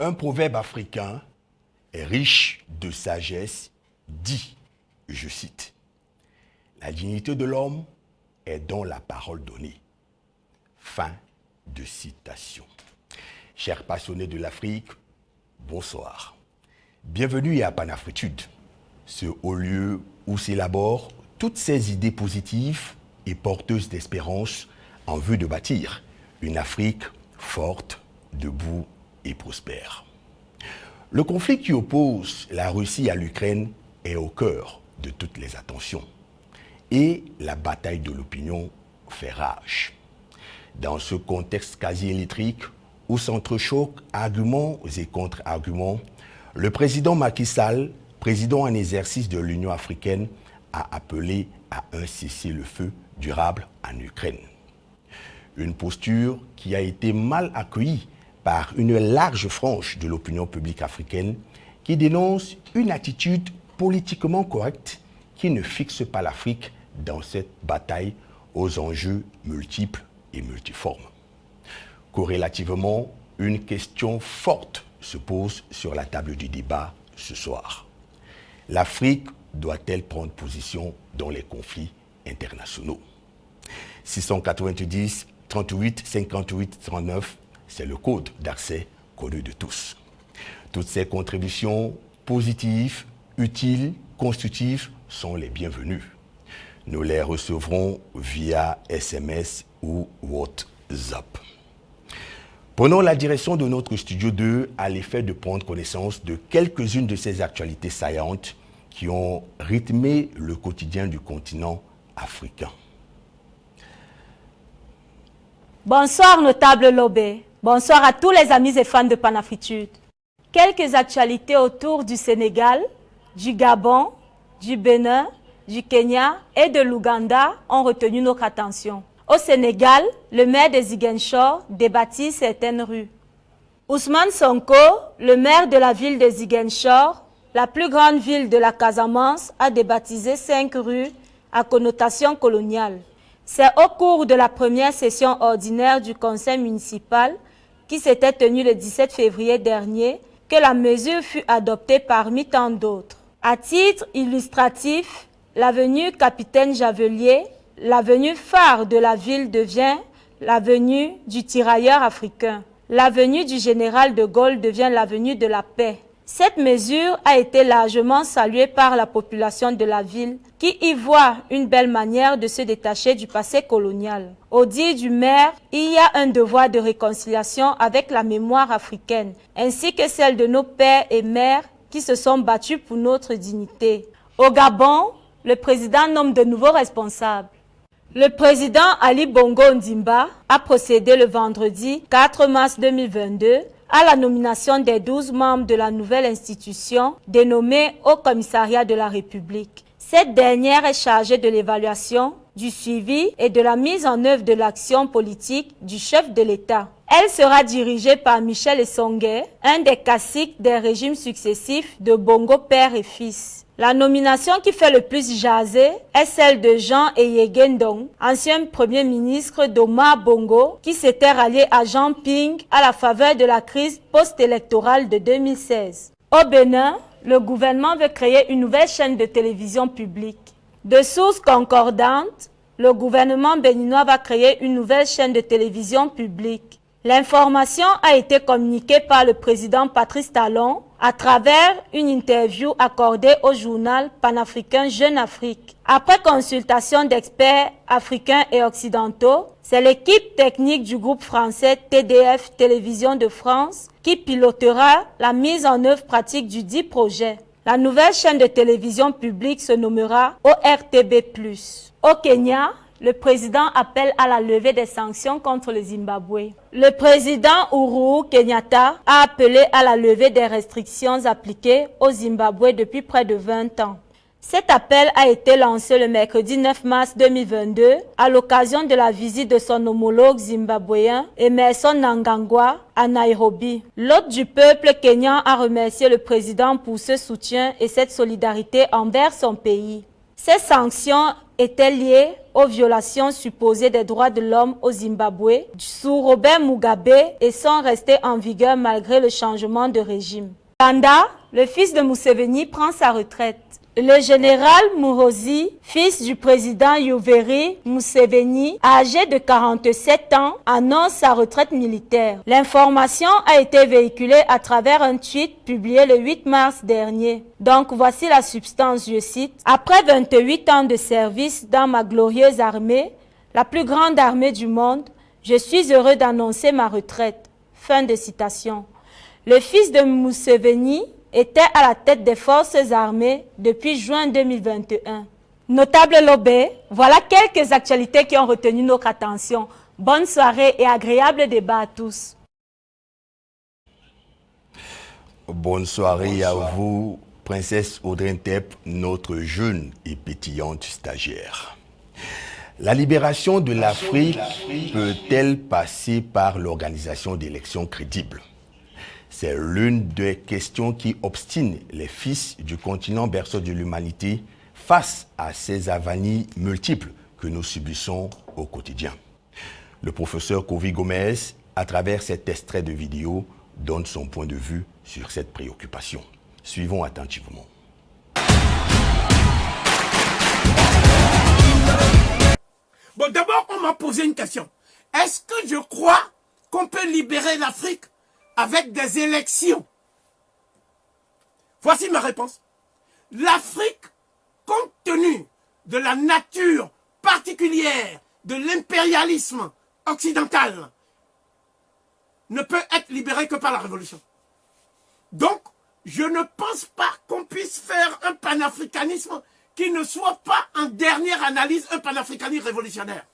Un proverbe africain est riche de sagesse, dit, je cite, La dignité de l'homme est dans la parole donnée. Fin de citation. Chers passionnés de l'Afrique, bonsoir. Bienvenue à Panafritude, ce haut lieu où s'élaborent toutes ces idées positives et porteuses d'espérance en vue de bâtir une Afrique forte, debout et prospère. Le conflit qui oppose la Russie à l'Ukraine est au cœur de toutes les attentions. Et la bataille de l'opinion fait rage. Dans ce contexte quasi électrique où s'entrechoquent arguments et contre-arguments, le président Macky Sall, président en exercice de l'Union africaine, a appelé à un cessez-le-feu durable en Ukraine. Une posture qui a été mal accueillie par une large frange de l'opinion publique africaine qui dénonce une attitude politiquement correcte qui ne fixe pas l'Afrique dans cette bataille aux enjeux multiples et multiformes. Corrélativement, une question forte se pose sur la table du débat ce soir. L'Afrique doit-elle prendre position dans les conflits internationaux? 690 38 58 39 c'est le code d'accès connu de tous. Toutes ces contributions positives, utiles, constructives sont les bienvenues. Nous les recevrons via SMS ou WhatsApp. Prenons la direction de notre studio 2 à l'effet de prendre connaissance de quelques-unes de ces actualités saillantes qui ont rythmé le quotidien du continent africain. Bonsoir, notable Lobé. Bonsoir à tous les amis et fans de Panafritude. Quelques actualités autour du Sénégal, du Gabon, du Bénin, du Kenya et de l'Ouganda ont retenu notre attention. Au Sénégal, le maire de Ziguinchor débâtit certaines rues. Ousmane Sonko, le maire de la ville de Ziguinchor, la plus grande ville de la Casamance, a débaptisé cinq rues à connotation coloniale. C'est au cours de la première session ordinaire du conseil municipal qui s'était tenu le 17 février dernier, que la mesure fut adoptée parmi tant d'autres. À titre illustratif, l'avenue Capitaine Javelier, l'avenue phare de la ville devient l'avenue du tirailleur africain. L'avenue du général de Gaulle devient l'avenue de la paix. Cette mesure a été largement saluée par la population de la ville qui y voit une belle manière de se détacher du passé colonial. Au dit du maire, il y a un devoir de réconciliation avec la mémoire africaine, ainsi que celle de nos pères et mères qui se sont battus pour notre dignité. Au Gabon, le président nomme de nouveaux responsables. Le président Ali Bongo Ndimba a procédé le vendredi 4 mars 2022 à la nomination des 12 membres de la nouvelle institution dénommée au commissariat de la République. Cette dernière est chargée de l'évaluation, du suivi et de la mise en œuvre de l'action politique du chef de l'État. Elle sera dirigée par Michel Essongue, un des classiques des régimes successifs de Bongo père et fils. La nomination qui fait le plus jaser est celle de Jean Eyegendong, ancien premier ministre d'Omar Bongo, qui s'était rallié à Jean Ping à la faveur de la crise post-électorale de 2016. Au Bénin, le gouvernement veut créer une nouvelle chaîne de télévision publique. De sources concordantes, le gouvernement béninois va créer une nouvelle chaîne de télévision publique. L'information a été communiquée par le président Patrice Talon à travers une interview accordée au journal panafricain Jeune Afrique. Après consultation d'experts africains et occidentaux, c'est l'équipe technique du groupe français TDF Télévision de France qui pilotera la mise en œuvre pratique du dit projet. La nouvelle chaîne de télévision publique se nommera ORTB+. Au Kenya, le président appelle à la levée des sanctions contre le Zimbabwe. Le président Uhuru Kenyatta a appelé à la levée des restrictions appliquées au Zimbabwe depuis près de 20 ans. Cet appel a été lancé le mercredi 9 mars 2022 à l'occasion de la visite de son homologue zimbabwéen Emerson Nangangwa à Nairobi. L'hôte du peuple kenyan a remercié le président pour ce soutien et cette solidarité envers son pays. Ces sanctions étaient liées aux violations supposées des droits de l'homme au Zimbabwe sous Robert Mugabe et sont restées en vigueur malgré le changement de régime. Kanda, le fils de Museveni, prend sa retraite. Le général Muhozi, fils du président Yoweri Museveni, âgé de 47 ans, annonce sa retraite militaire. L'information a été véhiculée à travers un tweet publié le 8 mars dernier. Donc voici la substance, je cite. Après 28 ans de service dans ma glorieuse armée, la plus grande armée du monde, je suis heureux d'annoncer ma retraite. Fin de citation. Le fils de Museveni était à la tête des forces armées depuis juin 2021. Notable Lobé, voilà quelques actualités qui ont retenu notre attention. Bonne soirée et agréable débat à tous. Bonne soirée à vous, Princesse Audrey Tep, notre jeune et pétillante stagiaire. La libération de l'Afrique peut-elle passer par l'organisation d'élections crédibles? C'est l'une des questions qui obstinent les fils du continent berceau de l'humanité face à ces avanies multiples que nous subissons au quotidien. Le professeur Kovi Gomez, à travers cet extrait de vidéo, donne son point de vue sur cette préoccupation. Suivons attentivement. Bon, d'abord, on m'a posé une question. Est-ce que je crois qu'on peut libérer l'Afrique avec des élections Voici ma réponse. L'Afrique, compte tenu de la nature particulière de l'impérialisme occidental, ne peut être libérée que par la révolution. Donc, je ne pense pas qu'on puisse faire un panafricanisme qui ne soit pas, en dernière analyse, un panafricanisme révolutionnaire.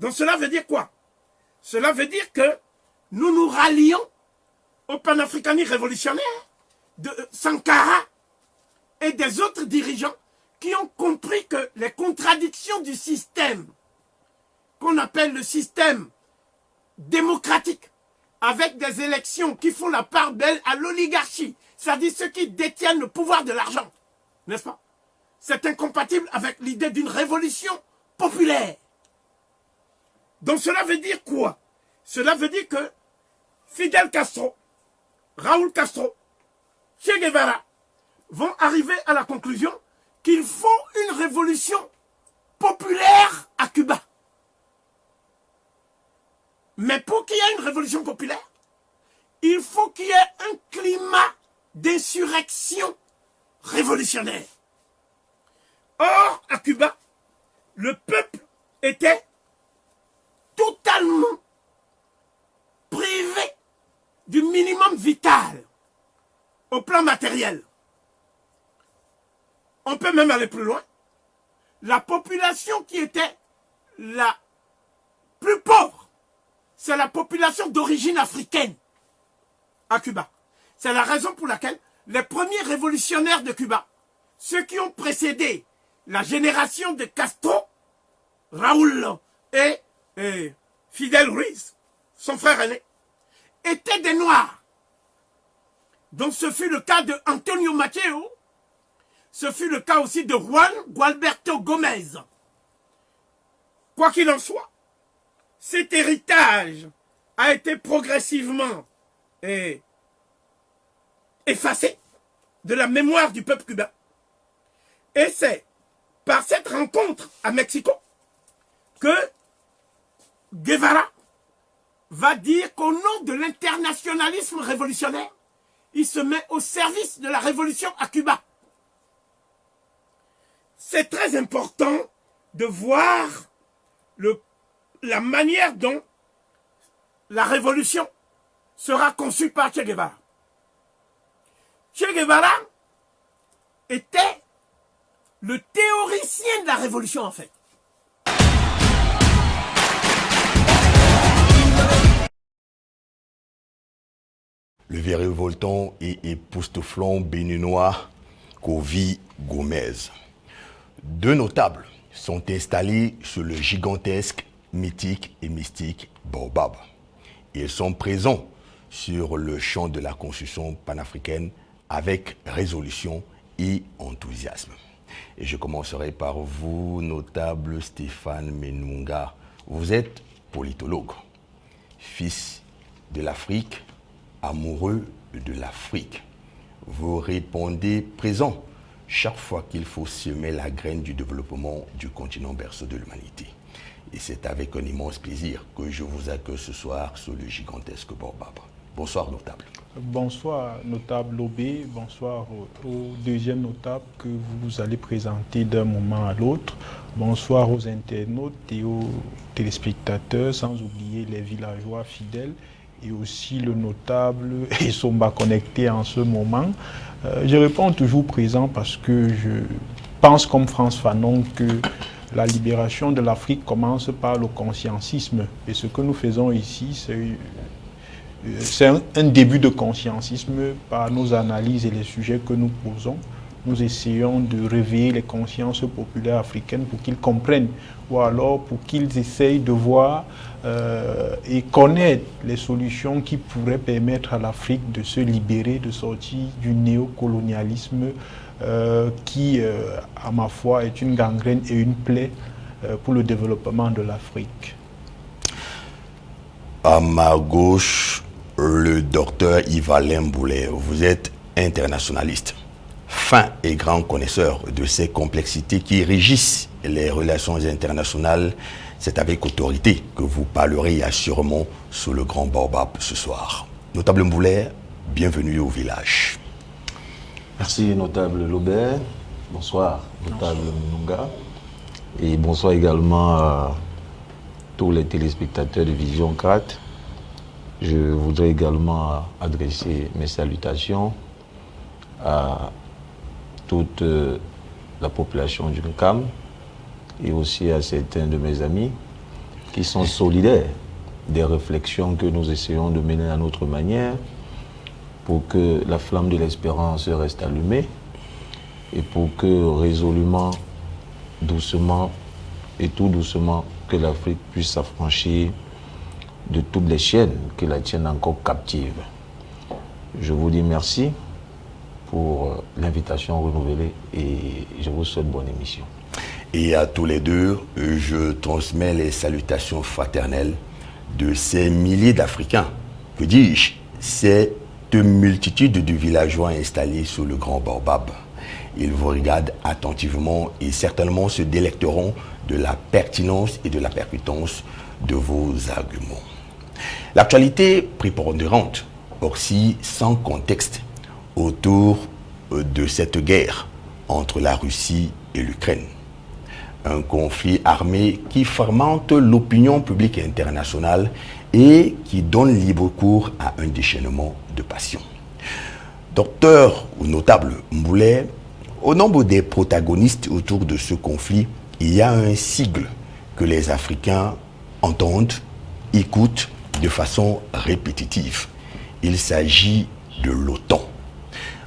Donc cela veut dire quoi? Cela veut dire que nous nous rallions au panafricanisme révolutionnaire de Sankara et des autres dirigeants qui ont compris que les contradictions du système, qu'on appelle le système démocratique, avec des élections qui font la part belle à l'oligarchie, c'est-à-dire ceux qui détiennent le pouvoir de l'argent, n'est-ce pas? C'est incompatible avec l'idée d'une révolution populaire. Donc cela veut dire quoi? Cela veut dire que Fidel Castro, Raúl Castro, Che Guevara vont arriver à la conclusion qu'il faut une révolution populaire à Cuba. Mais pour qu'il y ait une révolution populaire, il faut qu'il y ait un climat d'insurrection révolutionnaire. Or, à Cuba, le peuple était totalement privé du minimum vital au plan matériel. On peut même aller plus loin. La population qui était la plus pauvre, c'est la population d'origine africaine à Cuba. C'est la raison pour laquelle les premiers révolutionnaires de Cuba, ceux qui ont précédé la génération de Castro, Raúl et, et Fidel Ruiz, son frère aîné, étaient des Noirs. Donc ce fut le cas de Antonio ce fut le cas aussi de Juan Gualberto Gomez. Quoi qu'il en soit, cet héritage a été progressivement eh, effacé de la mémoire du peuple cubain. Et c'est par cette rencontre à Mexico que Guevara va dire qu'au nom de l'internationalisme révolutionnaire, il se met au service de la révolution à Cuba. C'est très important de voir la manière dont la révolution sera conçue par Che Guevara. Che Guevara était le théoricien de la révolution en fait. Le révoltant et époustouflant béninois Kovi Gomez. Deux notables sont installés sur le gigantesque, mythique et mystique Baobab. Ils sont présents sur le champ de la construction panafricaine avec résolution et enthousiasme. Et je commencerai par vous, notable Stéphane Menunga. Vous êtes politologue, fils de l'Afrique, amoureux de l'Afrique. Vous répondez présent chaque fois qu'il faut semer la graine du développement du continent berceau de l'humanité. Et c'est avec un immense plaisir que je vous accueille ce soir sur le gigantesque Baobab. Bonsoir, notable. Bonsoir, notable Lobé. Bonsoir au, deuxième notable que vous allez présenter d'un moment à l'autre. Bonsoir aux internautes et aux téléspectateurs, sans oublier les villageois fidèles et aussi le notable et Somba connecté en ce moment. Euh, je réponds toujours présent parce que je pense comme France Fanon que la libération de l'Afrique commence par le consciencisme. Et ce que nous faisons ici, c'est c'est un, début de conscientisme par nos analyses et les sujets que nous posons. Nous essayons de réveiller les consciences populaires africaines pour qu'ils comprennent ou alors pour qu'ils essayent de voir euh, et connaître les solutions qui pourraient permettre à l'Afrique de se libérer, de sortir du néocolonialisme euh, qui, euh, à ma foi, est une gangrène et une plaie pour le développement de l'Afrique. À ma gauche, le docteur Yves-Alain Boulet. Vous êtes internationaliste, fin et grand connaisseur de ces complexités qui régissent les relations internationales. C'est avec autorité que vous parlerez assurément sous le grand baobab ce soir. Notable Mboulet, bienvenue au village. Merci, notable Lobert. Bonsoir, notable Mununga. Et bonsoir également à tous les téléspectateurs de Vision 4 je voudrais également adresser mes salutations à toute euh, la population du NCAM et aussi à certains de mes amis qui sont solidaires des réflexions que nous essayons de mener à notre manière pour que la flamme de l'espérance reste allumée et pour que résolument, doucement et tout doucement, que l'Afrique puisse s'affranchir de toutes les chaînes qui la tiennent encore captive. Je vous dis merci pour euh, l'invitation renouvelée et je vous souhaite bonne émission. Et à tous les deux, je transmets les salutations fraternelles de ces milliers d'Africains, que dis-je, cette multitude de villageois installés sous le Grand Baobab. Ils vous regardent attentivement et certainement se délecteront de la pertinence et de la percutance de vos arguments. L'actualité prépondérante, aussi sans contexte, autour euh, de cette guerre entre la Russie et l'Ukraine. Un conflit armé qui fermente l'opinion publique internationale et qui donne libre cours à un déchaînement de passion. Docteur ou notable Mboulet, au nombre des protagonistes autour de ce conflit, il y a un sigle que les Africains entendent, écoutent de façon répétitive. Il s'agit de l'OTAN.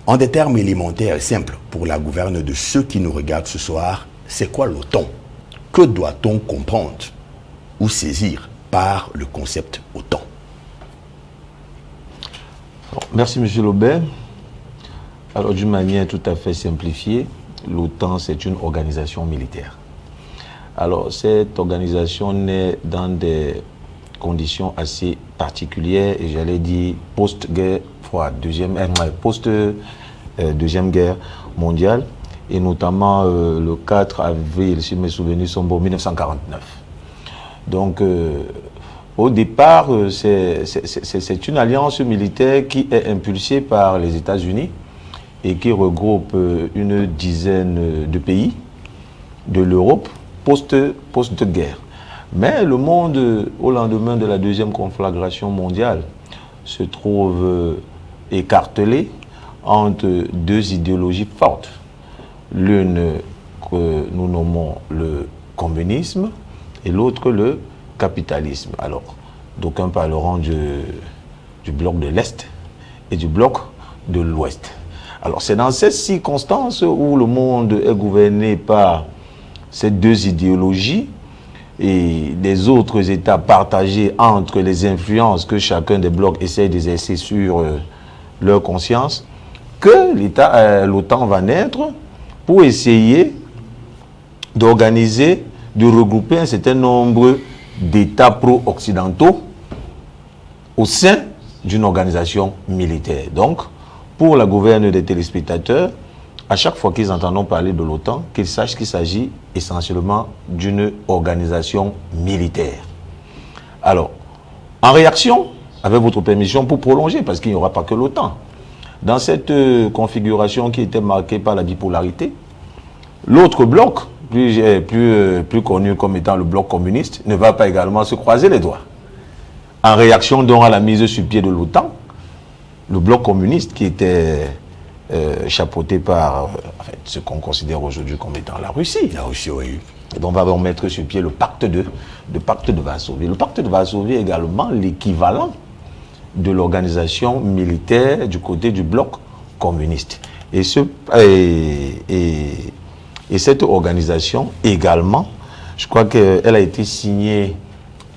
En des termes élémentaires et simples pour la gouverne de ceux qui nous regardent ce soir, c'est quoi l'OTAN Que doit-on comprendre ou saisir par le concept OTAN Merci M. Lobert. Alors d'une manière tout à fait simplifiée, l'OTAN c'est une organisation militaire. Alors cette organisation naît dans des conditions assez particulières et j'allais dire post-guerre deuxième, euh, post euh, deuxième guerre mondiale et notamment euh, le 4 avril, si mes souvenirs sont bons, 1949. Donc au départ, c'est une alliance militaire qui est impulsée par les États-Unis et qui regroupe une dizaine de pays de l'Europe post-guerre. post guerre mais le monde, au lendemain de la deuxième conflagration mondiale, se trouve euh, écartelé entre deux idéologies fortes. L'une que nous nommons le communisme et l'autre le capitalisme. Alors, d'aucuns parleront du, du bloc de l'Est et du bloc de l'Ouest. Alors c'est dans ces circonstances où le monde est gouverné par ces deux idéologies et les autres États partagés entre les influences que chacun des blocs essaie d'exercer sur euh, leur conscience, que euh, l'OTAN va naître pour essayer d'organiser, de regrouper un certain nombre d'États pro-occidentaux au sein d'une organisation militaire. Donc, pour la gouverne des téléspectateurs, à chaque fois qu'ils entendent parler de l'OTAN, qu'ils sachent qu'il s'agit essentiellement d'une organisation militaire. Alors, en réaction, avec votre permission, pour prolonger, parce qu'il n'y aura pas que l'OTAN, dans cette euh, configuration qui était marquée par la bipolarité, l'autre bloc, plus, euh, plus, euh, plus connu comme étant le bloc communiste, ne va pas également se croiser les doigts. En réaction donc à la mise sur pied de l'OTAN, le bloc communiste qui était chapeauté par ce qu'on considère aujourd'hui comme étant la Russie. La Russie, oui. Et donc on va mettre sur pied le pacte de, le pacte de Varsovie. Le pacte de Varsovie est également l'équivalent de l'organisation militaire du côté du bloc communiste. Et, ce, et, cette organisation également, je crois qu'elle a été signée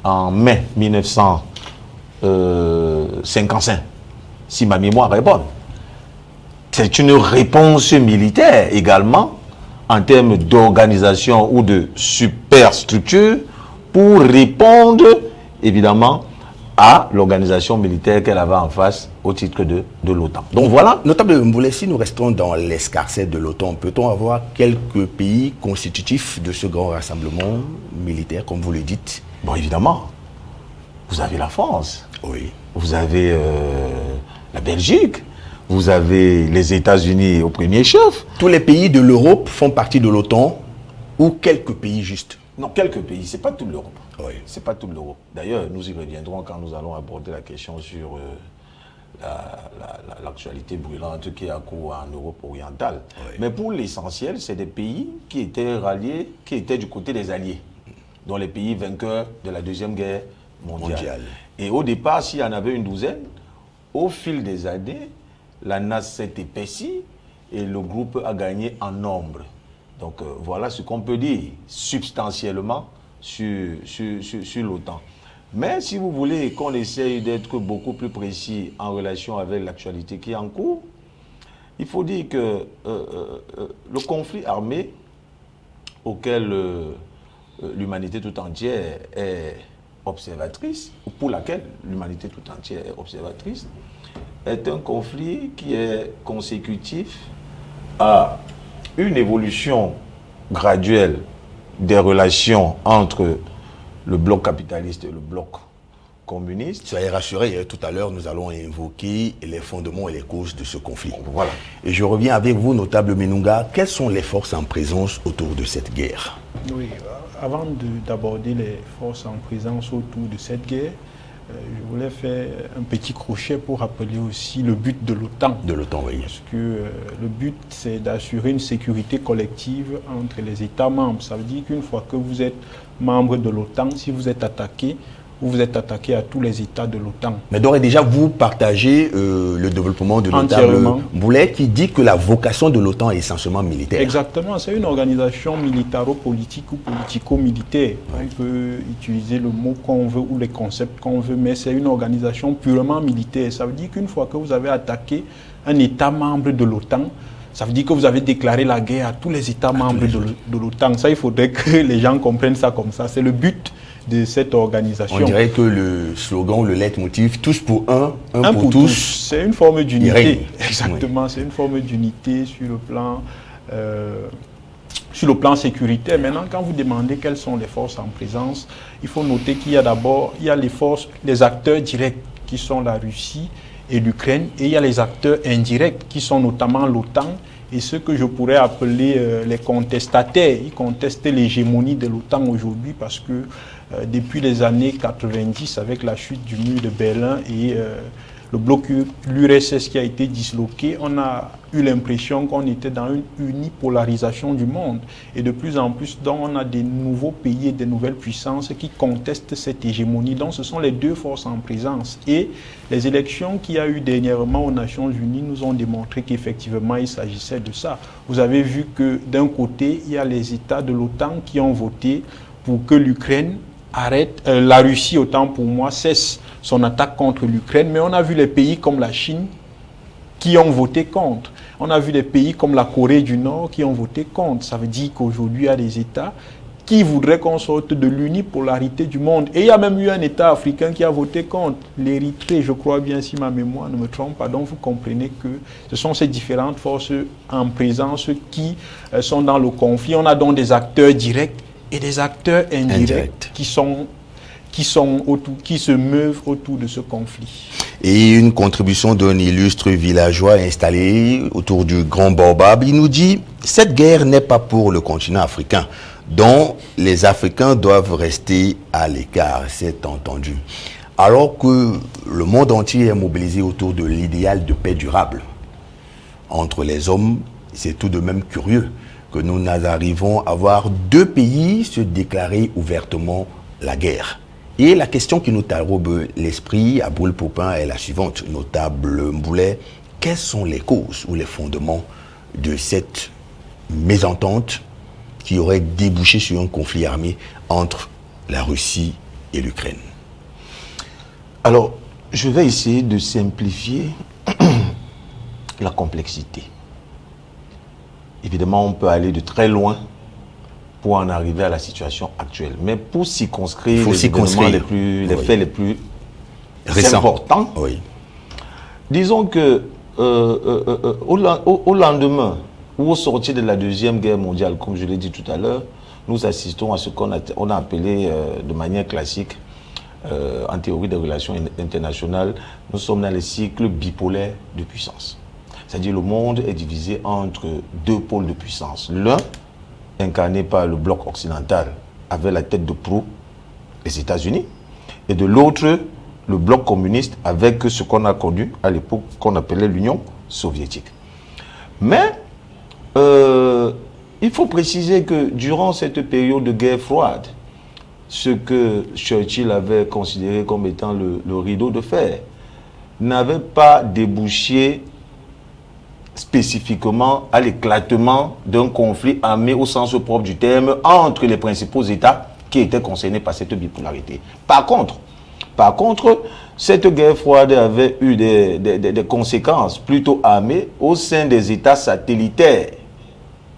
en mai 1955, si ma mémoire est bonne. C'est une réponse militaire également en termes d'organisation ou de superstructure pour répondre évidemment à l'organisation militaire qu'elle avait en face au titre de, de l'OTAN. Donc voilà. Notable Mboulet, si nous restons dans l'escarcet de l'OTAN, peut-on avoir quelques pays constitutifs de ce grand rassemblement militaire, comme vous le dites? Bon, évidemment. Vous avez la France. Oui. Vous avez euh, la Belgique. Vous avez les États-Unis au premier chef. Tous les pays de l'Europe font partie de l'OTAN ou quelques pays juste? Non, quelques pays. Ce n'est pas toute l'Europe. Oui. Ce n'est pas tout l'Europe. D'ailleurs, nous y reviendrons quand nous allons aborder la question sur euh, l'actualité brûlante qui est à court en Europe orientale. Mais pour l'essentiel, c'est des pays qui étaient ralliés, qui étaient du côté des Alliés, dont les pays vainqueurs de la Deuxième Guerre mondiale. Et au départ, s'il y en avait une douzaine, au fil des années, la NAS s'est épaissie et le groupe a gagné en nombre. Donc euh, voilà ce qu'on peut dire substantiellement sur, l'OTAN. Mais si vous voulez qu'on essaye d'être beaucoup plus précis en relation avec l'actualité qui est en cours, il faut dire que euh, euh, le conflit armé auquel l'humanité tout entière est observatrice, ou pour laquelle l'humanité tout entière est observatrice, est un conflit qui est consécutif à une évolution graduelle des relations entre le bloc capitaliste et le bloc communiste. Soyez rassurés, hein, tout à l'heure, nous allons évoquer les fondements et les causes de ce conflit. Voilà. Et je reviens avec vous, notable Menunga. Quelles sont les forces en présence autour de cette guerre? Oui, avant d'aborder les forces en présence autour de cette guerre, euh, je voulais faire un petit crochet pour rappeler aussi le but de l'OTAN. De l'OTAN, oui. Parce que euh, le but, c'est d'assurer une sécurité collective entre les États membres. Ça veut dire qu'une fois que vous êtes membre de l'OTAN, si vous êtes attaqué, vous êtes attaqué à tous les États de l'OTAN. Mais d'ores et déjà, vous partagez euh, le développement de l'OTAN. Boulet qui dit que la vocation de l'OTAN est essentiellement militaire. Exactement, c'est une organisation militaro-politique ou politico-militaire. On peut utiliser le mot qu'on veut ou les concepts qu'on veut, mais c'est une organisation purement militaire. Ça veut dire qu'une fois que vous avez attaqué un État membre de l'OTAN, ça veut dire que vous avez déclaré la guerre à tous les États membres de l'OTAN. Ça, il faudrait que les gens comprennent ça comme ça. C'est le but de cette organisation. On dirait que le slogan, le leitmotiv, tous pour un, un, pour, tous. C'est une forme d'unité. Exactement, c'est une forme d'unité sur le plan... Euh, sur le plan sécuritaire, maintenant, quand vous demandez quelles sont les forces en présence, il faut noter qu'il y a d'abord, il y a les forces, les acteurs directs qui sont la Russie et l'Ukraine, et il y a les acteurs indirects qui sont notamment l'OTAN et ce que je pourrais appeler euh, les contestataires. Ils contestent l'hégémonie de l'OTAN aujourd'hui parce que euh, depuis les années 90, avec la chute du mur de Berlin et euh, le bloc l'URSS qui a été disloqué, on a eu l'impression qu'on était dans une unipolarisation du monde. Et de plus en plus, donc, on a des nouveaux pays et des nouvelles puissances qui contestent cette hégémonie. Donc ce sont les deux forces en présence. Et les élections qu'il y a eu dernièrement aux Nations Unies nous ont démontré qu'effectivement il s'agissait de ça. Vous avez vu que d'un côté, il y a les États de l'OTAN qui ont voté pour que l'Ukraine arrête, euh, la Russie, autant pour moi, cesse son attaque contre l'Ukraine, mais on a vu les pays comme la Chine qui ont voté contre. On a vu des pays comme la Corée du Nord qui ont voté contre. Ça veut dire qu'aujourd'hui, il y a des États qui voudraient qu'on sorte de l'unipolarité du monde. Et il y a même eu un État africain qui a voté contre, l'Érythrée, je crois bien, si ma mémoire ne me trompe pas. Donc vous comprenez que ce sont ces différentes forces en présence qui euh, sont dans le conflit. On a donc des acteurs directs et des acteurs indirects qui sont qui, sont autour, qui se meuvent autour de ce conflit. Et une contribution d'un illustre villageois installé autour du Grand Baobab, il nous dit « Cette guerre n'est pas pour le continent africain, dont les Africains doivent rester à l'écart, c'est entendu. » Alors que le monde entier est mobilisé autour de l'idéal de paix durable entre les hommes, c'est tout de même curieux que nous arrivons à voir deux pays se déclarer ouvertement la guerre. Et la question qui nous tarobe l'esprit à Boule Popin est la suivante, notable Mboulet. Quelles sont les causes ou les fondements de cette mésentente qui aurait débouché sur un conflit armé entre la Russie et l'Ukraine? Alors, je vais essayer de simplifier la complexité. Évidemment, on peut aller de très loin pour en arriver à la situation actuelle. Mais pour circonscrire les, les, plus, les faits les plus importants, oui. disons que euh, euh, euh, au, lendemain ou au sortir de la Deuxième Guerre mondiale, comme je l'ai dit tout à l'heure, nous assistons à ce qu'on a, on a appelé de manière classique, en théorie des relations internationales, nous sommes dans les cycles bipolaires de puissance. C'est-à-dire le monde est divisé entre deux pôles de puissance. L'un, incarné par le bloc occidental avec la tête de proue, les États-Unis, et de l'autre, le bloc communiste avec ce qu'on a connu à l'époque qu'on appelait l'Union soviétique. Mais euh, il faut préciser que durant cette période de guerre froide, ce que Churchill avait considéré comme étant le, le rideau de fer n'avait pas débouché spécifiquement à l'éclatement d'un conflit armé au sens propre du terme entre les principaux États qui étaient concernés par cette bipolarité. Par contre, par contre, cette guerre froide avait eu des, des, conséquences plutôt armées au sein des États satellitaires.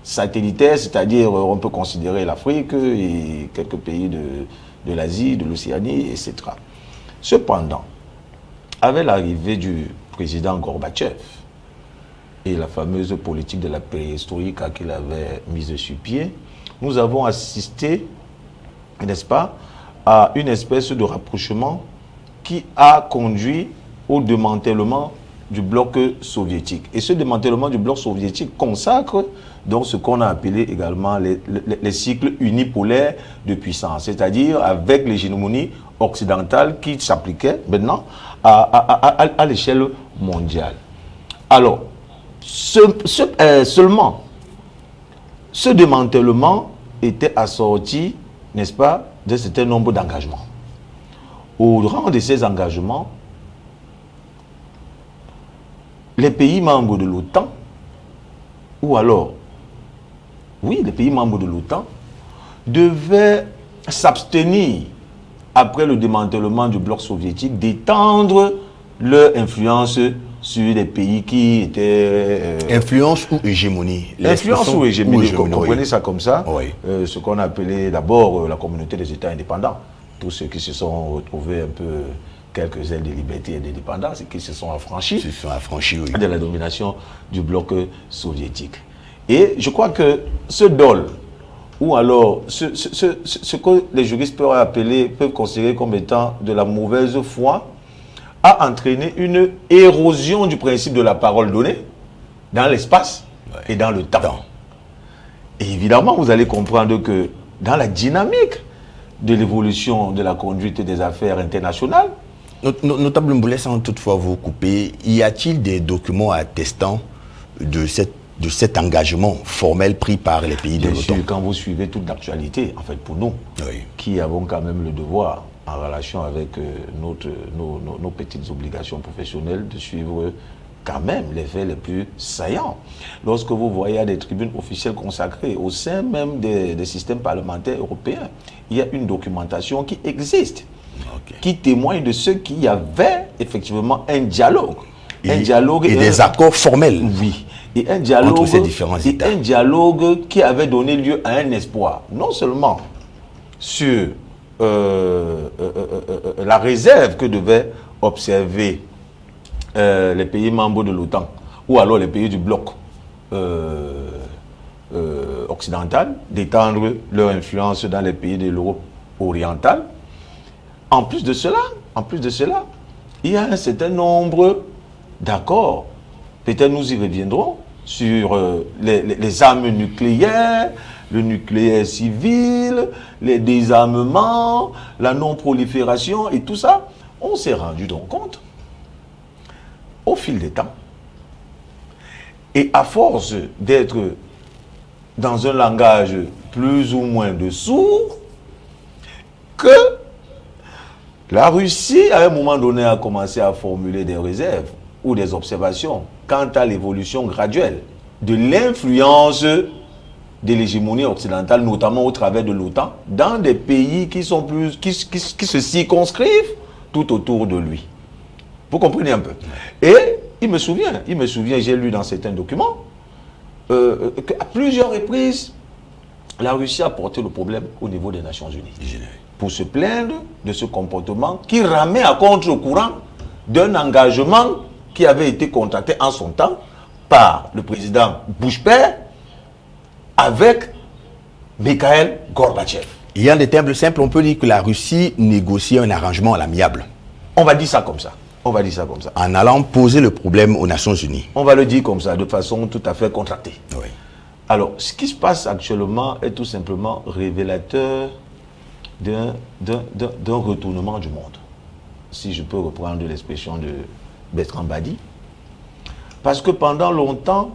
Satellitaires, c'est-à-dire on peut considérer l'Afrique et quelques pays de l'Asie, de l'Océanie, etc. Cependant, avec l'arrivée du président Gorbatchev, la fameuse politique de la préhistorique qu'il avait mise sur pied, nous avons assisté, n'est-ce pas, à une espèce de rapprochement qui a conduit au démantèlement du bloc soviétique. Et ce démantèlement du bloc soviétique consacre donc ce qu'on a appelé également les, cycles unipolaires de puissance, c'est-à-dire avec l'hégémonie occidentale qui s'appliquait maintenant à, à l'échelle mondiale. Alors, euh, seulement, ce démantèlement était assorti, n'est-ce pas, d'un certain nombre d'engagements. Au rang de ces engagements, les pays membres de l'OTAN, ou alors, oui, les pays membres de l'OTAN, devaient s'abstenir, après le démantèlement du bloc soviétique, d'étendre leur influence sur des pays qui étaient... Euh, influence ou hégémonie? Influence ou hégémonie, vous comprenez ça comme ça. Euh, Ce qu'on appelait d'abord euh, la communauté des États indépendants. Tous ceux qui se sont retrouvés un peu quelques ailes de liberté et d'indépendance et qui se sont affranchis, se sont affranchis de la domination du bloc soviétique. Et je crois que ce dol, ou alors ce, ce, ce que les juristes peuvent appeler, peuvent considérer comme étant de la mauvaise foi, a entraîné une érosion du principe de la parole donnée dans l'espace et dans le temps. Et évidemment, vous allez comprendre que dans la dynamique de l'évolution de la conduite des affaires internationales, Notable Mboulé, sans toutefois vous couper, y a-t-il des documents attestant de, cette, de cet engagement formel pris par les pays de Bien l'OTAN? quand vous suivez toute l'actualité, en fait, pour nous, Oui. qui avons quand même le devoir, en relation avec euh, notre, nos, nos- nos petites obligations professionnelles, de suivre quand même les faits les plus saillants. Lorsque vous voyez à des tribunes officielles consacrées, au sein même des, des systèmes parlementaires européens, il y a une documentation qui existe, qui témoigne de ce qu'il y avait effectivement un dialogue. un Et, dialogue et des un- accords formels. oui. Et un dialogue, Entre ces différents et États. un dialogue qui avait donné lieu à un espoir, non seulement sur euh, euh, euh, la réserve que devaient observer les pays membres de l'OTAN, ou alors les pays du bloc occidental, d'étendre leur influence dans les pays de l'Europe orientale. En plus de cela, en plus de cela, il y a un certain nombre d'accords. Peut-être nous y reviendrons sur les armes nucléaires, le nucléaire civil, les désarmements, la non-prolifération et tout ça. On s'est rendu donc compte, au fil des temps, et à force d'être dans un langage plus ou moins de sourds, que la Russie, à un moment donné, a commencé à formuler des réserves ou des observations quant à l'évolution graduelle de l'influence de l'hégémonie occidentale, notamment au travers de l'OTAN, dans des pays qui, sont plus, qui, qui- qui se circonscrivent tout autour de lui. Vous comprenez un peu? Et il me souvient, il me souvient, j'ai lu dans certains documents, euh, qu'à plusieurs reprises, la Russie a porté le problème au niveau des Nations Unies. Pour se plaindre de ce comportement qui ramait à contre-courant d'un engagement qui avait été contracté en son temps par le président Bush père avec Mikhail Gorbatchev. Il y a des termes simples, on peut dire que la Russie négocie un arrangement à l'amiable On va dire ça comme ça. On va dire ça comme ça. en allant poser le problème aux Nations Unies. On va le dire comme ça, de façon tout à fait contractée. Oui. Alors, ce qui se passe actuellement est tout simplement révélateur d'un retournement du monde. Si je peux reprendre l'expression de Bertrand Badi. Parce que pendant longtemps,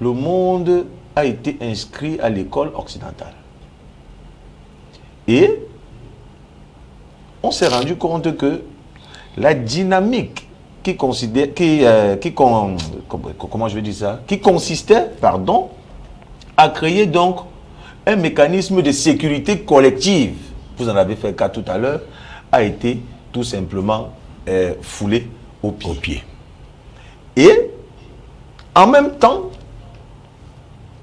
le monde a été inscrit à l'école occidentale. Et on s'est rendu compte que la dynamique qui considère, qui, euh, qui con- comment- je vais dire ça, qui consistait, pardon, à créer donc un mécanisme de sécurité collective, vous en avez fait cas tout à l'heure, a été tout simplement euh, foulé au pied. Au pied. Et en même temps,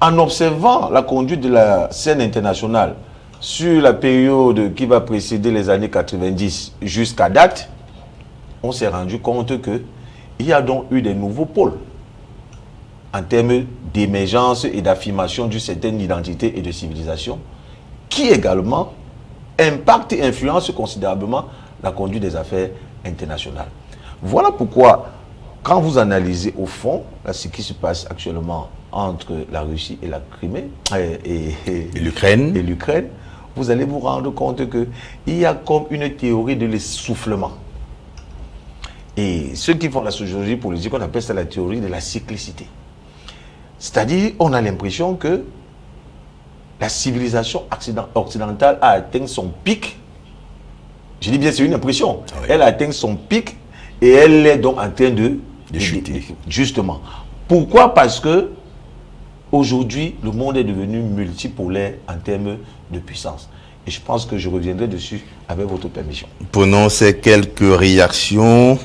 en observant la conduite de la scène internationale sur la période qui va précéder les années 90 jusqu'à date, on s'est rendu compte que il y a donc eu des nouveaux pôles en termes d'émergence et d'affirmation d'une certaine identité et de civilisation qui également impactent et influencent considérablement la conduite des affaires internationales. Voilà pourquoi, quand vous analysez au fond là, ce qui se passe actuellement entre la Russie et la Crimée et, et- Et l'Ukraine vous allez vous rendre compte qu'il y a comme une théorie de l'essoufflement. Et ceux qui font la sociologie politique, on appelle ça la théorie de la cyclicité. C'est-à-dire, on a l'impression que la civilisation occident- occidentale a atteint son pic. Je dis bien, c'est une impression. Ah oui. Elle a atteint son pic et elle est donc en train de, De chuter. Justement. Pourquoi? Parce que aujourd'hui, le monde est devenu multipolaire en termes de puissance. Et je pense que je reviendrai dessus avec votre permission. Prenons ces quelques réactions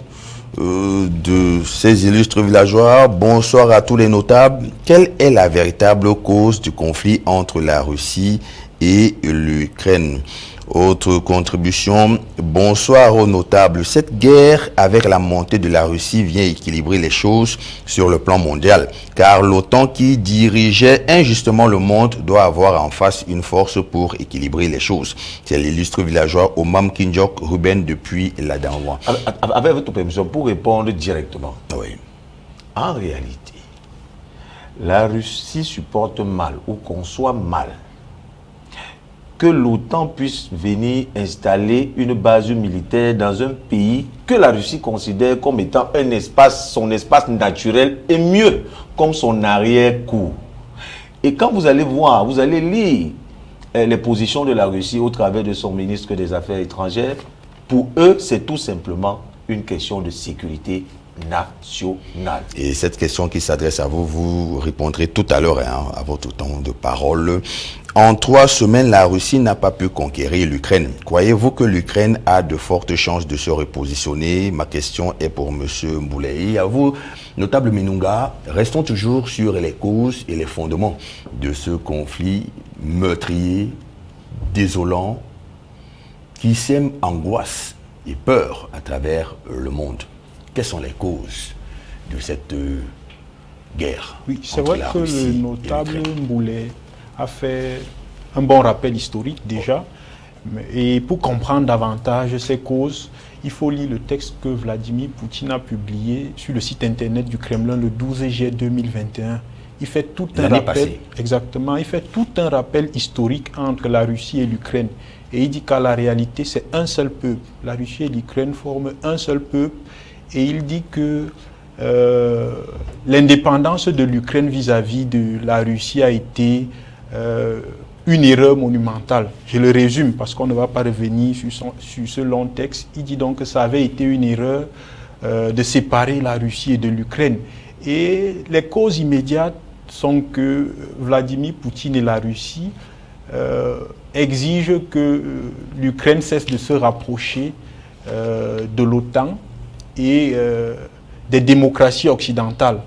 euh, de ces illustres villageois. Bonsoir à tous les notables. Quelle est la véritable cause du conflit entre la Russie et l'Ukraine? Autre contribution. Bonsoir aux notables. Cette guerre avec la montée de la Russie vient équilibrer les choses sur le plan mondial. Car l'OTAN qui dirigeait injustement le monde doit avoir en face une force pour équilibrer les choses. C'est l'illustre villageois Omam Kinjok Ruben depuis la Danwa. Avec, avec votre permission, pour répondre directement. Oui. En réalité, la Russie supporte mal ou conçoit mal que l'OTAN puisse venir installer une base militaire dans un pays que la Russie considère comme étant un espace, son espace naturel et mieux, comme son arrière-cour. Et quand vous allez voir, vous allez lire euh, les positions de la Russie au travers de son ministre des Affaires étrangères, pour eux, c'est tout simplement une question de sécurité Et cette question qui s'adresse à vous, vous répondrez tout à l'heure hein, à votre temps de parole. En trois semaines, la Russie n'a pas pu conquérir l'Ukraine. Croyez-vous que l'Ukraine a de fortes chances de se repositionner? Ma question est pour M. Mboulei. À vous, notable Minunga, restons toujours sur les causes et les fondements de ce conflit meurtrier, désolant, qui sème angoisse et peur à travers le monde. Quelles sont les causes de cette euh, guerre Oui, c'est vrai que le notable Mboulet a fait un bon rappel historique déjà. Et pour comprendre davantage ces causes, il faut lire le texte que Vladimir Poutine a publié sur le site internet du Kremlin le 12 juillet 2021. Il fait tout un rappel, exactement, il fait tout un rappel historique entre la Russie et l'Ukraine. Et il dit qu'à la réalité, c'est un seul peuple. La Russie et l'Ukraine forment un seul peuple. Et il dit que euh, l'indépendance de l'Ukraine vis-à-vis de la Russie a été euh, une erreur monumentale. Je le résume parce qu'on ne va pas revenir sur, ce long texte. Il dit donc que ça avait été une erreur euh, de séparer la Russie et de l'Ukraine. Et les causes immédiates sont que Vladimir Poutine et la Russie exigent que l'Ukraine cesse de se rapprocher de l'OTAN et des démocraties occidentales.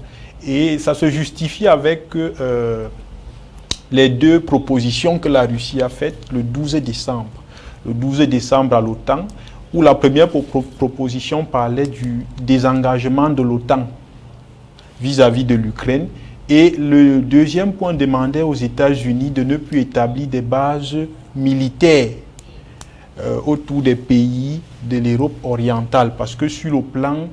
Et ça se justifie avec les deux propositions que la Russie a faites le 12 décembre. Le 12 décembre à l'OTAN, où la première proposition parlait du désengagement de l'OTAN vis-à-vis de l'Ukraine et le deuxième point demandait aux États-Unis de ne plus établir des bases militaires euh, autour des pays de l'Europe orientale, parce que sur le plan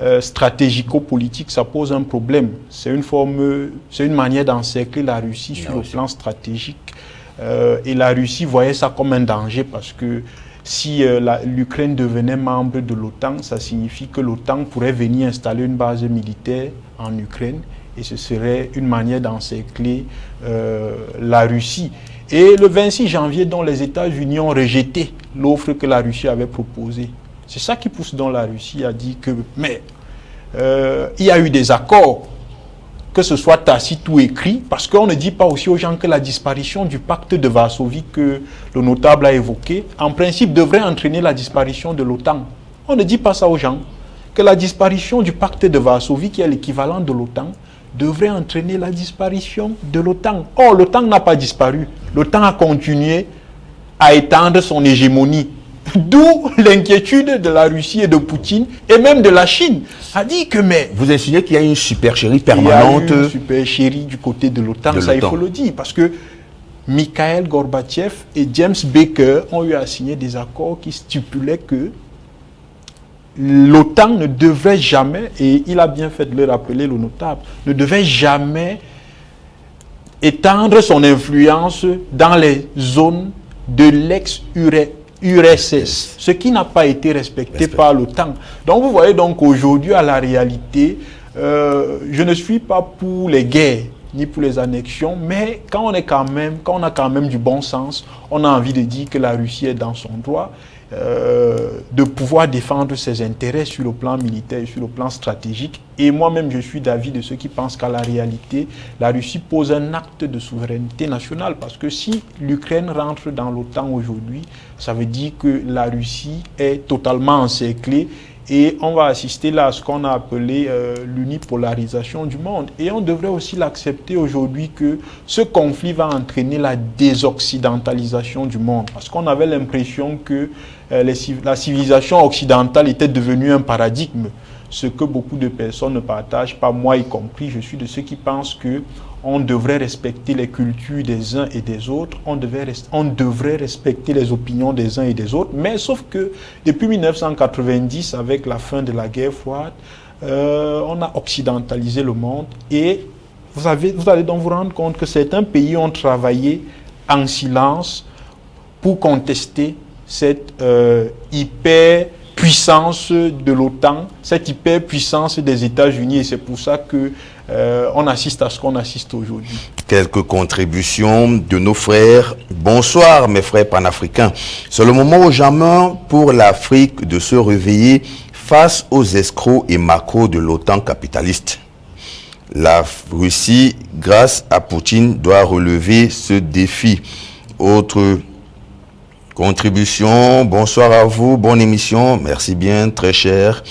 euh, stratégico-politique, ça pose un problème. C'est une forme, c'est une manière d'encercler la Russie sur le plan stratégique. Euh, et la Russie voyait ça comme un danger parce que si l'Ukraine devenait membre de l'OTAN, ça signifie que l'OTAN pourrait venir installer une base militaire en Ukraine et ce serait une manière d'encercler euh, la Russie. Et le 26 janvier, dont les États-Unis ont rejeté l'offre que la Russie avait proposée. C'est ça qui pousse dans la Russie à dire que, mais euh, il y a eu des accords, que ce soit tacite ou écrit, parce qu'on ne dit pas aussi aux gens que la disparition du pacte de Varsovie que le notable a évoqué, en principe devrait entraîner la disparition de l'OTAN. On ne dit pas ça aux gens, que la disparition du pacte de Varsovie, qui est l'équivalent de l'OTAN, devrait entraîner la disparition de l'OTAN. Or, l'OTAN n'a pas disparu. L'OTAN a continué à étendre son hégémonie. D'où l'inquiétude de la Russie et de Poutine et même de la Chine. A dit que mais... Vous insinuez qu'il y a une supercherie permanente Il y a une supercherie du côté de l'OTAN, ça il faut le dire. Parce que Mikhail Gorbatchev et James Baker ont eu à signer des accords qui stipulaient que l'OTAN ne devait jamais, et il a bien fait de le rappeler, le notable, ne devait jamais étendre son influence dans les zones de l'ex-URSS, ce qui n'a pas été respecté par l'OTAN. Donc vous voyez donc aujourd'hui à la réalité, euh, je ne suis pas pour les guerres ni pour les annexions, mais quand on est quand même, quand on a quand même du bon sens, on a envie de dire que la Russie est dans son droit euh, de pouvoir défendre ses intérêts sur le plan militaire, sur le plan stratégique. Et moi-même, je suis d'avis de ceux qui pensent qu'à la réalité, la Russie pose un acte de souveraineté nationale. Parce que si l'Ukraine rentre dans l'OTAN aujourd'hui, ça veut dire que la Russie est totalement encerclée et on va assister là à ce qu'on a appelé euh, l'unipolarisation du monde. Et on devrait aussi l'accepter aujourd'hui que ce conflit va entraîner la désoccidentalisation du monde. Parce qu'on avait l'impression que euh, la civilisation occidentale était devenue un paradigme, ce que beaucoup de personnes ne partagent, pas moi y compris. Je suis de ceux qui pensent que on devrait respecter les cultures des uns et des autres, on, devait, on devrait respecter les opinions des uns et des autres, mais sauf que depuis 1990, avec la fin de la guerre froide, euh, on a occidentalisé le monde. Et vous, allez donc vous rendre compte que certains pays ont travaillé en silence pour contester cette euh, hyper de l'OTAN, cette hyper puissance des États-Unis. Et c'est pour ça que euh, on assiste à ce qu'on assiste aujourd'hui. Quelques contributions de nos frères. Bonsoir mes frères panafricains. C'est le moment jamais pour l'Afrique de se réveiller face aux escrocs et macros de l'OTAN capitaliste. La Russie, grâce à Poutine, doit relever ce défi. Autre contribution, bonsoir à vous, bonne émission, merci bien, très cher.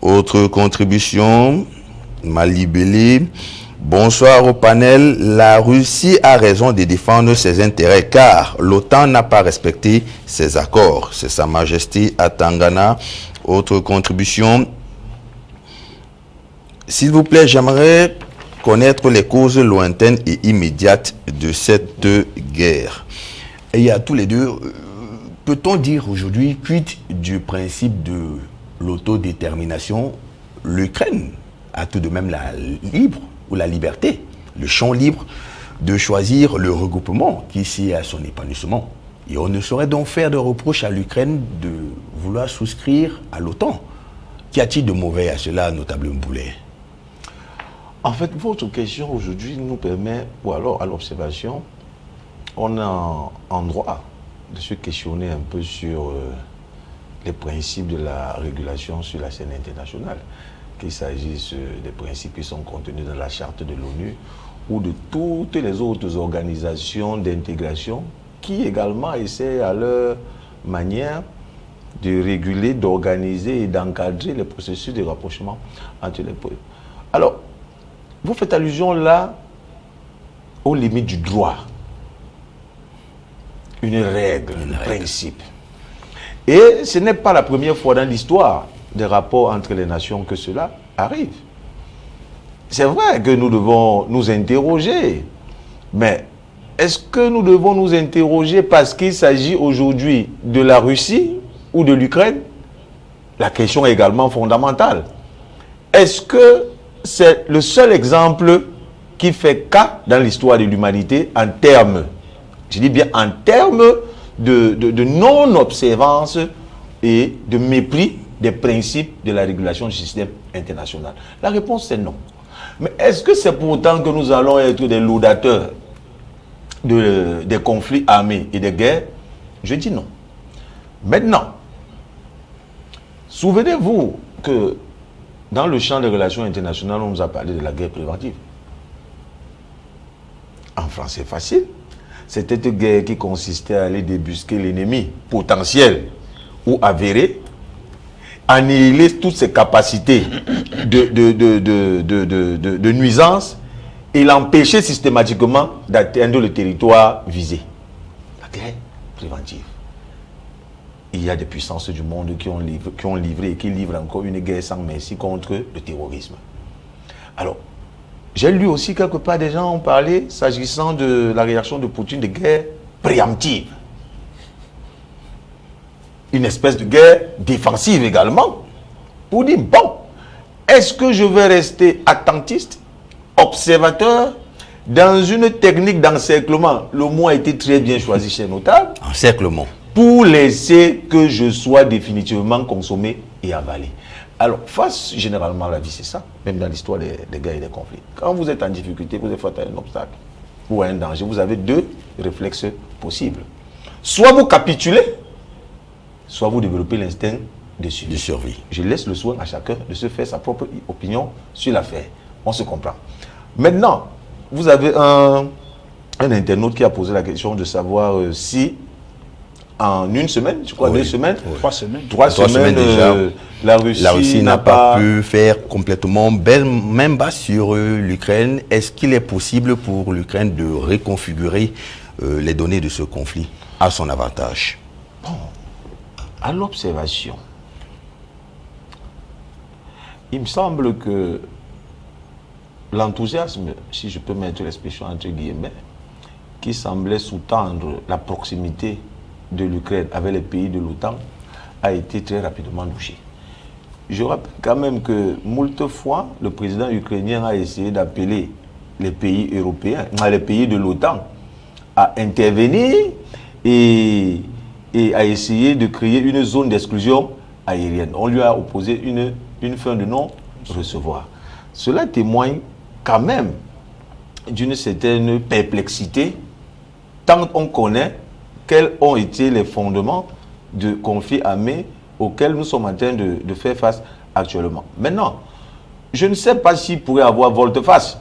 Autre contribution, Malibélé. Bonsoir au panel. La Russie a raison de défendre ses intérêts car l'OTAN n'a pas respecté ses accords. C'est Sa Majesté Atangana. Autre contribution. S'il vous plaît, j'aimerais connaître les causes lointaines et immédiates de cette guerre. Et a tous les deux. Peut-on dire aujourd'hui, cuite du principe de l'autodétermination, l'Ukraine a tout de même la libre ou la liberté, le champ libre de choisir le regroupement qui sied à son épanouissement. Et on ne saurait donc faire de reproche à l'Ukraine de vouloir souscrire à l'OTAN. Qu'y a-t-il de mauvais à cela, notable Mboulet? En fait, votre question aujourd'hui nous permet, ou alors à l'observation, on a en droit de se questionner un peu sur euh, les principes de la régulation sur la scène internationale, qu'il s'agisse des principes qui sont contenus dans la charte de l'ONU ou de toutes les autres organisations d'intégration qui également essaient à leur manière de réguler, d'organiser et d'encadrer les processus de rapprochement entre les peuples. Alors, vous faites allusion là aux limites du droit. Une règle, un principe. Et ce n'est pas la première fois dans l'histoire des rapports entre les nations que cela arrive. C'est vrai que nous devons nous interroger, mais est-ce que nous devons nous interroger parce qu'il s'agit aujourd'hui de la Russie ou de l'Ukraine? La question est également fondamentale. Est-ce que c'est le seul exemple qui fait cas dans l'histoire de l'humanité en termes, je dis bien en termes de, de- non-observance et de mépris des principes de la régulation du système international La réponse c'est non. Mais est-ce que c'est pourtant que nous allons être des laudateurs de- des conflits armés et des guerres? Je dis non. Maintenant, souvenez-vous que dans le champ des relations internationales, on nous a parlé de la guerre préventive. En français facile, c'était une guerre qui consistait à aller débusquer l'ennemi potentiel ou avéré, annihiler toutes ses capacités de, de, de, de, nuisance et l'empêcher systématiquement d'atteindre le territoire visé. La guerre préventive. Il y a des puissances du monde qui ont, livré, qui ont livré et qui livrent encore une guerre sans merci contre le terrorisme. Alors, j'ai lu aussi quelque part des gens ont parlé, s'agissant de la réaction de Poutine, de guerre préemptive. Une espèce de guerre défensive également. Pour dire, bon, est-ce que je vais rester attentiste, observateur, dans une technique d'encerclement? Le mot a été très bien choisi chez Notable Encerclement. pour laisser que je sois définitivement consommé et avalé. Alors, face généralement à la vie, c'est ça, même dans l'histoire des, des guerres et des conflits. Quand vous êtes en difficulté, vous êtes face à un obstacle ou à un danger, vous avez deux réflexes possibles. Soit vous capitulez, soit vous développez l'instinct de De survie. Je laisse le soin à chacun de se faire sa propre opinion sur l'affaire. On se comprend. Maintenant, vous avez un, un internaute qui a posé la question de savoir euh, si en une semaine, je crois Oui. deux semaines, Trois semaines. trois, Trois semaines, semaines déjà. euh, la Russie, La Russie n'a pas pu faire complètement ben- même bas sur euh, l'Ukraine. Est-ce qu'il est possible pour l'Ukraine de reconfigurer euh, les données de ce conflit à son avantage? À l'observation, il me semble que l'enthousiasme, si je peux mettre l'expression entre guillemets, qui semblait sous-tendre la proximité de l'Ukraine avec les pays de l'OTAN, a été très rapidement douché. Je rappelle quand même que moult fois, le président ukrainien a essayé d'appeler les pays européens, les pays de l'OTAN à intervenir et, et a essayé de créer une zone d'exclusion aérienne. On lui a opposé une, une fin de non-recevoir. Cela témoigne quand même d'une certaine perplexité tant on connaît quels ont été les fondements de conflits armés auxquels nous sommes en train de, faire face actuellement. Maintenant, je ne sais pas s'il pourrait avoir volte-face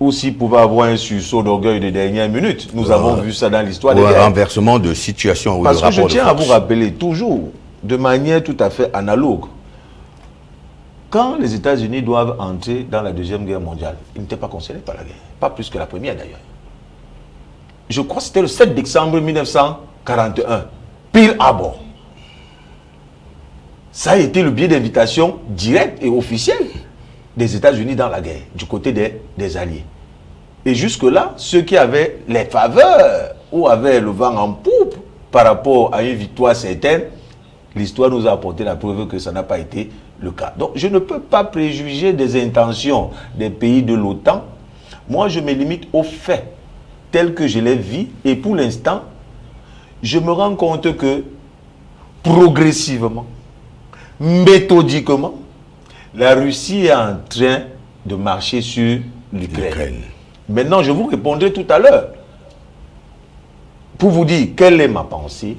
ou s'il pouvait avoir un sursaut d'orgueil de dernière minute. Nous avons vu ça dans l'histoire Ou des un renversement de situation ou Parce de que je tiens à vous rappeler toujours, de manière tout à fait analogue, quand les États-Unis doivent entrer dans la Deuxième Guerre mondiale, ils n'étaient pas concernés par la guerre. Pas plus que la première d'ailleurs. Je crois que c'était le 7 décembre 1941, Pearl Harbor. Ça a été le biais d'invitation direct et officiel des États-Unis dans la guerre, du côté des, Alliés. Et jusque-là, ceux qui avaient les faveurs ou avaient le vent en poupe par rapport à une victoire certaine, l'histoire nous a apporté la preuve que ça n'a pas été le cas. Donc je ne peux pas préjuger des intentions des pays de l'OTAN. Moi, je me limite aux faits tels que je les vis. Et pour l'instant, je me rends compte que progressivement, méthodiquement, la Russie est en train de marcher sur l'Ukraine. Maintenant, je vous répondrai tout à l'heure pour vous dire quelle est ma pensée,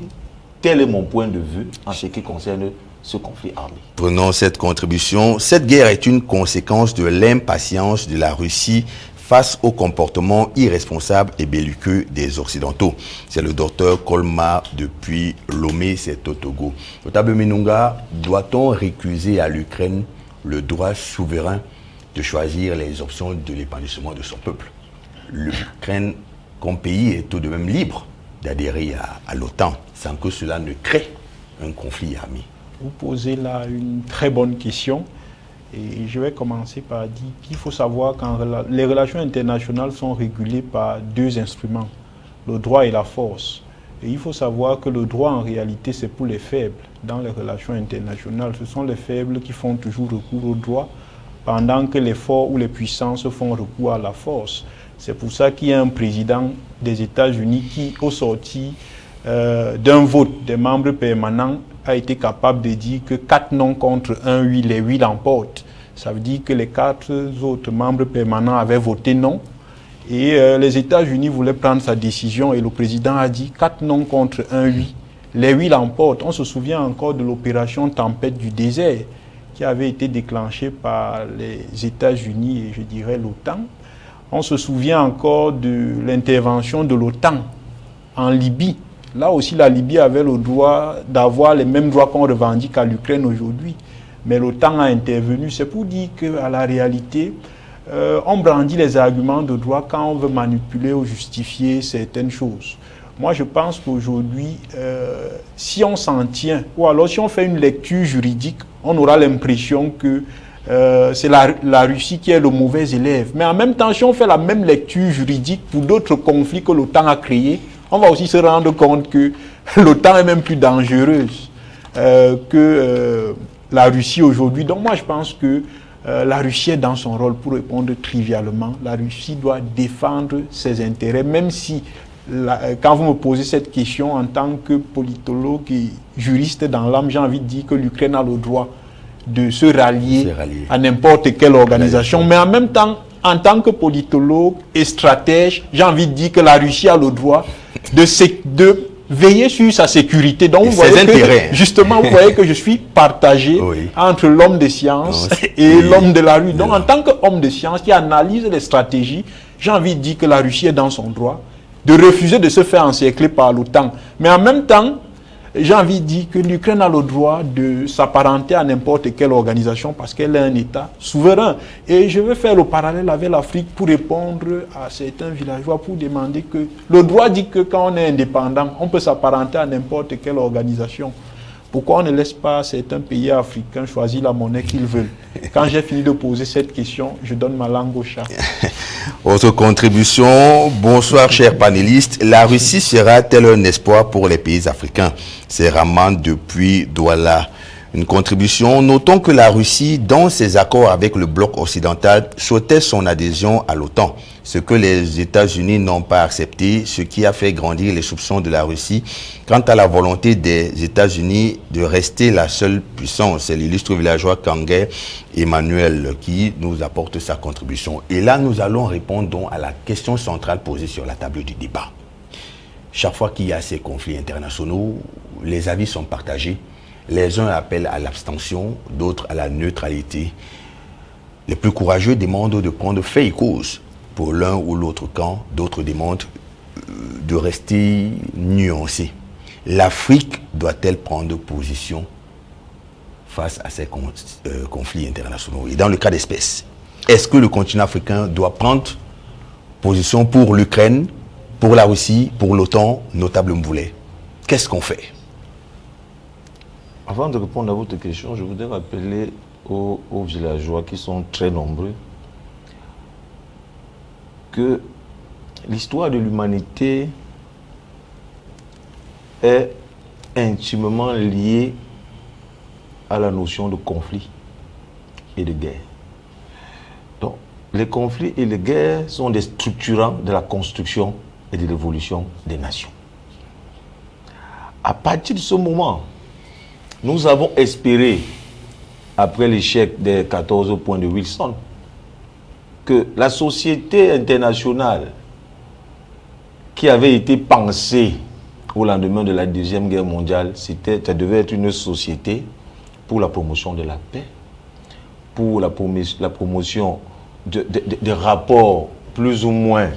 quel est mon point de vue en ce qui concerne ce conflit armé. Prenons cette contribution. Cette guerre est une conséquence de l'impatience de la Russie face au comportement irresponsable et belliqueux des Occidentaux. C'est le docteur Colmar depuis Lomé, c'est au Togo. Notable Minunga, doit-on récuser à l'Ukraine le droit souverain de choisir les options de l'épanouissement de son peuple L'Ukraine, comme pays, est tout de même libre d'adhérer à, l'OTAN sans que cela ne crée un conflit armé. Vous posez là une très bonne question. Et je vais commencer par dire qu'il faut savoir que les relations internationales sont régulées par deux instruments, le droit et la force. Et il faut savoir que le droit, en réalité, c'est pour les faibles. Dans les relations internationales, ce sont les faibles qui font toujours recours au droit, pendant que les forts ou les puissances font recours à la force. C'est pour ça qu'il y a un président des États-Unis qui, au sorti euh, d'un vote des membres permanents, a été capable de dire que 4 non contre 1 oui, les 8 l'emportent. Ça veut dire que les quatre autres membres permanents avaient voté non. Et euh, les États-Unis voulaient prendre sa décision et le président a dit 4 non contre 1 oui. Les 8 l'emportent. On se souvient encore de l'opération Tempête du désert qui avait été déclenchée par les États-Unis et je dirais l'OTAN. On se souvient encore de l'intervention de l'OTAN en Libye Là aussi, la Libye avait le droit d'avoir les mêmes droits qu'on revendique à l'Ukraine aujourd'hui. Mais l'OTAN a intervenu. C'est pour dire qu'à la réalité, euh, on brandit les arguments de droit quand on veut manipuler ou justifier certaines choses. Moi, je pense qu'aujourd'hui, euh, si on s'en tient, ou alors si on fait une lecture juridique, on aura l'impression que euh, c'est la, Russie qui est le mauvais élève. Mais en même temps, si on fait la même lecture juridique pour d'autres conflits que l'OTAN a créés, on va aussi se rendre compte que l'OTAN est même plus dangereuse euh, que la Russie aujourd'hui. Donc moi, je pense que la Russie est dans son rôle pour répondre trivialement. La Russie doit défendre ses intérêts, même si la, quand vous me posez cette question en tant que politologue et juriste dans l'âme, j'ai envie de dire que l'Ukraine a le droit de se rallier, Se rallier. à n'importe quelle organisation. Mais en même temps, en tant que politologue et stratège, j'ai envie de dire que la Russie a le droit de, veiller sur sa sécurité. Donc, Et vous ses voyez que- justement, vous voyez que je suis partagé Oui. entre l'homme de science Non, c'est- et oui. l'homme de la rue. Donc, en tant qu'homme de science qui analyse les stratégies, j'ai envie de dire que la Russie est dans son droit de refuser de se faire encercler par l'OTAN. Mais en même temps, j'ai envie de dire que l'Ukraine a le droit de s'apparenter à n'importe quelle organisation parce qu'elle est un État souverain. Et je vais faire le parallèle avec l'Afrique pour répondre à certains villageois pour demander que le droit dit que quand on est indépendant, on peut s'apparenter à n'importe quelle organisation. Pourquoi on ne laisse pas certains pays africains choisir la monnaie qu'ils veulent Quand j'ai fini de poser cette question, je donne ma langue au chat. Autre contribution, bonsoir chers panélistes. La Russie sera-t-elle un espoir pour les pays africains? C'est Raman depuis Douala. Une contribution. Notons que la Russie, dans ses accords avec le bloc occidental, souhaitait son adhésion à l'OTAN, ce que les États-Unis n'ont pas accepté, ce qui a fait grandir les soupçons de la Russie quant à la volonté des États-Unis de rester la seule puissance. C'est l'illustre villageois Kangay Emmanuel qui nous apporte sa contribution. Et là, nous allons répondre à la question centrale posée sur la table du débat. Chaque fois qu'il y a ces conflits internationaux, les avis sont partagés les uns appellent à l'abstention, d'autres à la neutralité. Les plus courageux demandent de prendre fait et cause pour l'un ou l'autre camp, d'autres demandent euh, de rester nuancés. L'Afrique doit-elle prendre position face à ces euh, conflits internationaux? Et dans le cas d'espèce, est-ce que le continent africain doit prendre position pour l'Ukraine, pour la Russie, pour l'OTAN, notable Mboulet Qu'est-ce qu'on fait? Avant de répondre à votre question, je voudrais rappeler aux, villageois qui sont très nombreux que l'histoire de l'humanité est intimement liée à la notion de conflit et de guerre. Donc, les conflits et les guerres sont des structurants de la construction et de l'évolution des nations. À partir de ce moment, nous avons espéré, après l'échec des 14 points de Wilson, que la société internationale qui avait été pensée au lendemain de la Deuxième Guerre mondiale, ça devait être une société pour la promotion de la paix, pour la, promotion de, de rapports plus ou moins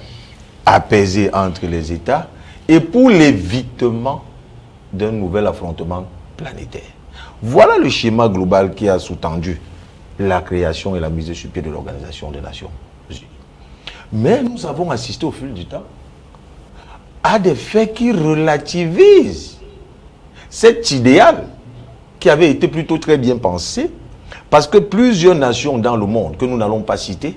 apaisés entre les États et pour l'évitement d'un nouvel affrontement planétaire. Voilà le schéma global qui a sous-tendu la création et la mise sur pied de l'Organisation des Nations Unies. Mais nous avons assisté au fil du temps à des faits qui relativisent cet idéal qui avait été plutôt très bien pensé parce que plusieurs nations dans le monde, que nous n'allons pas citer,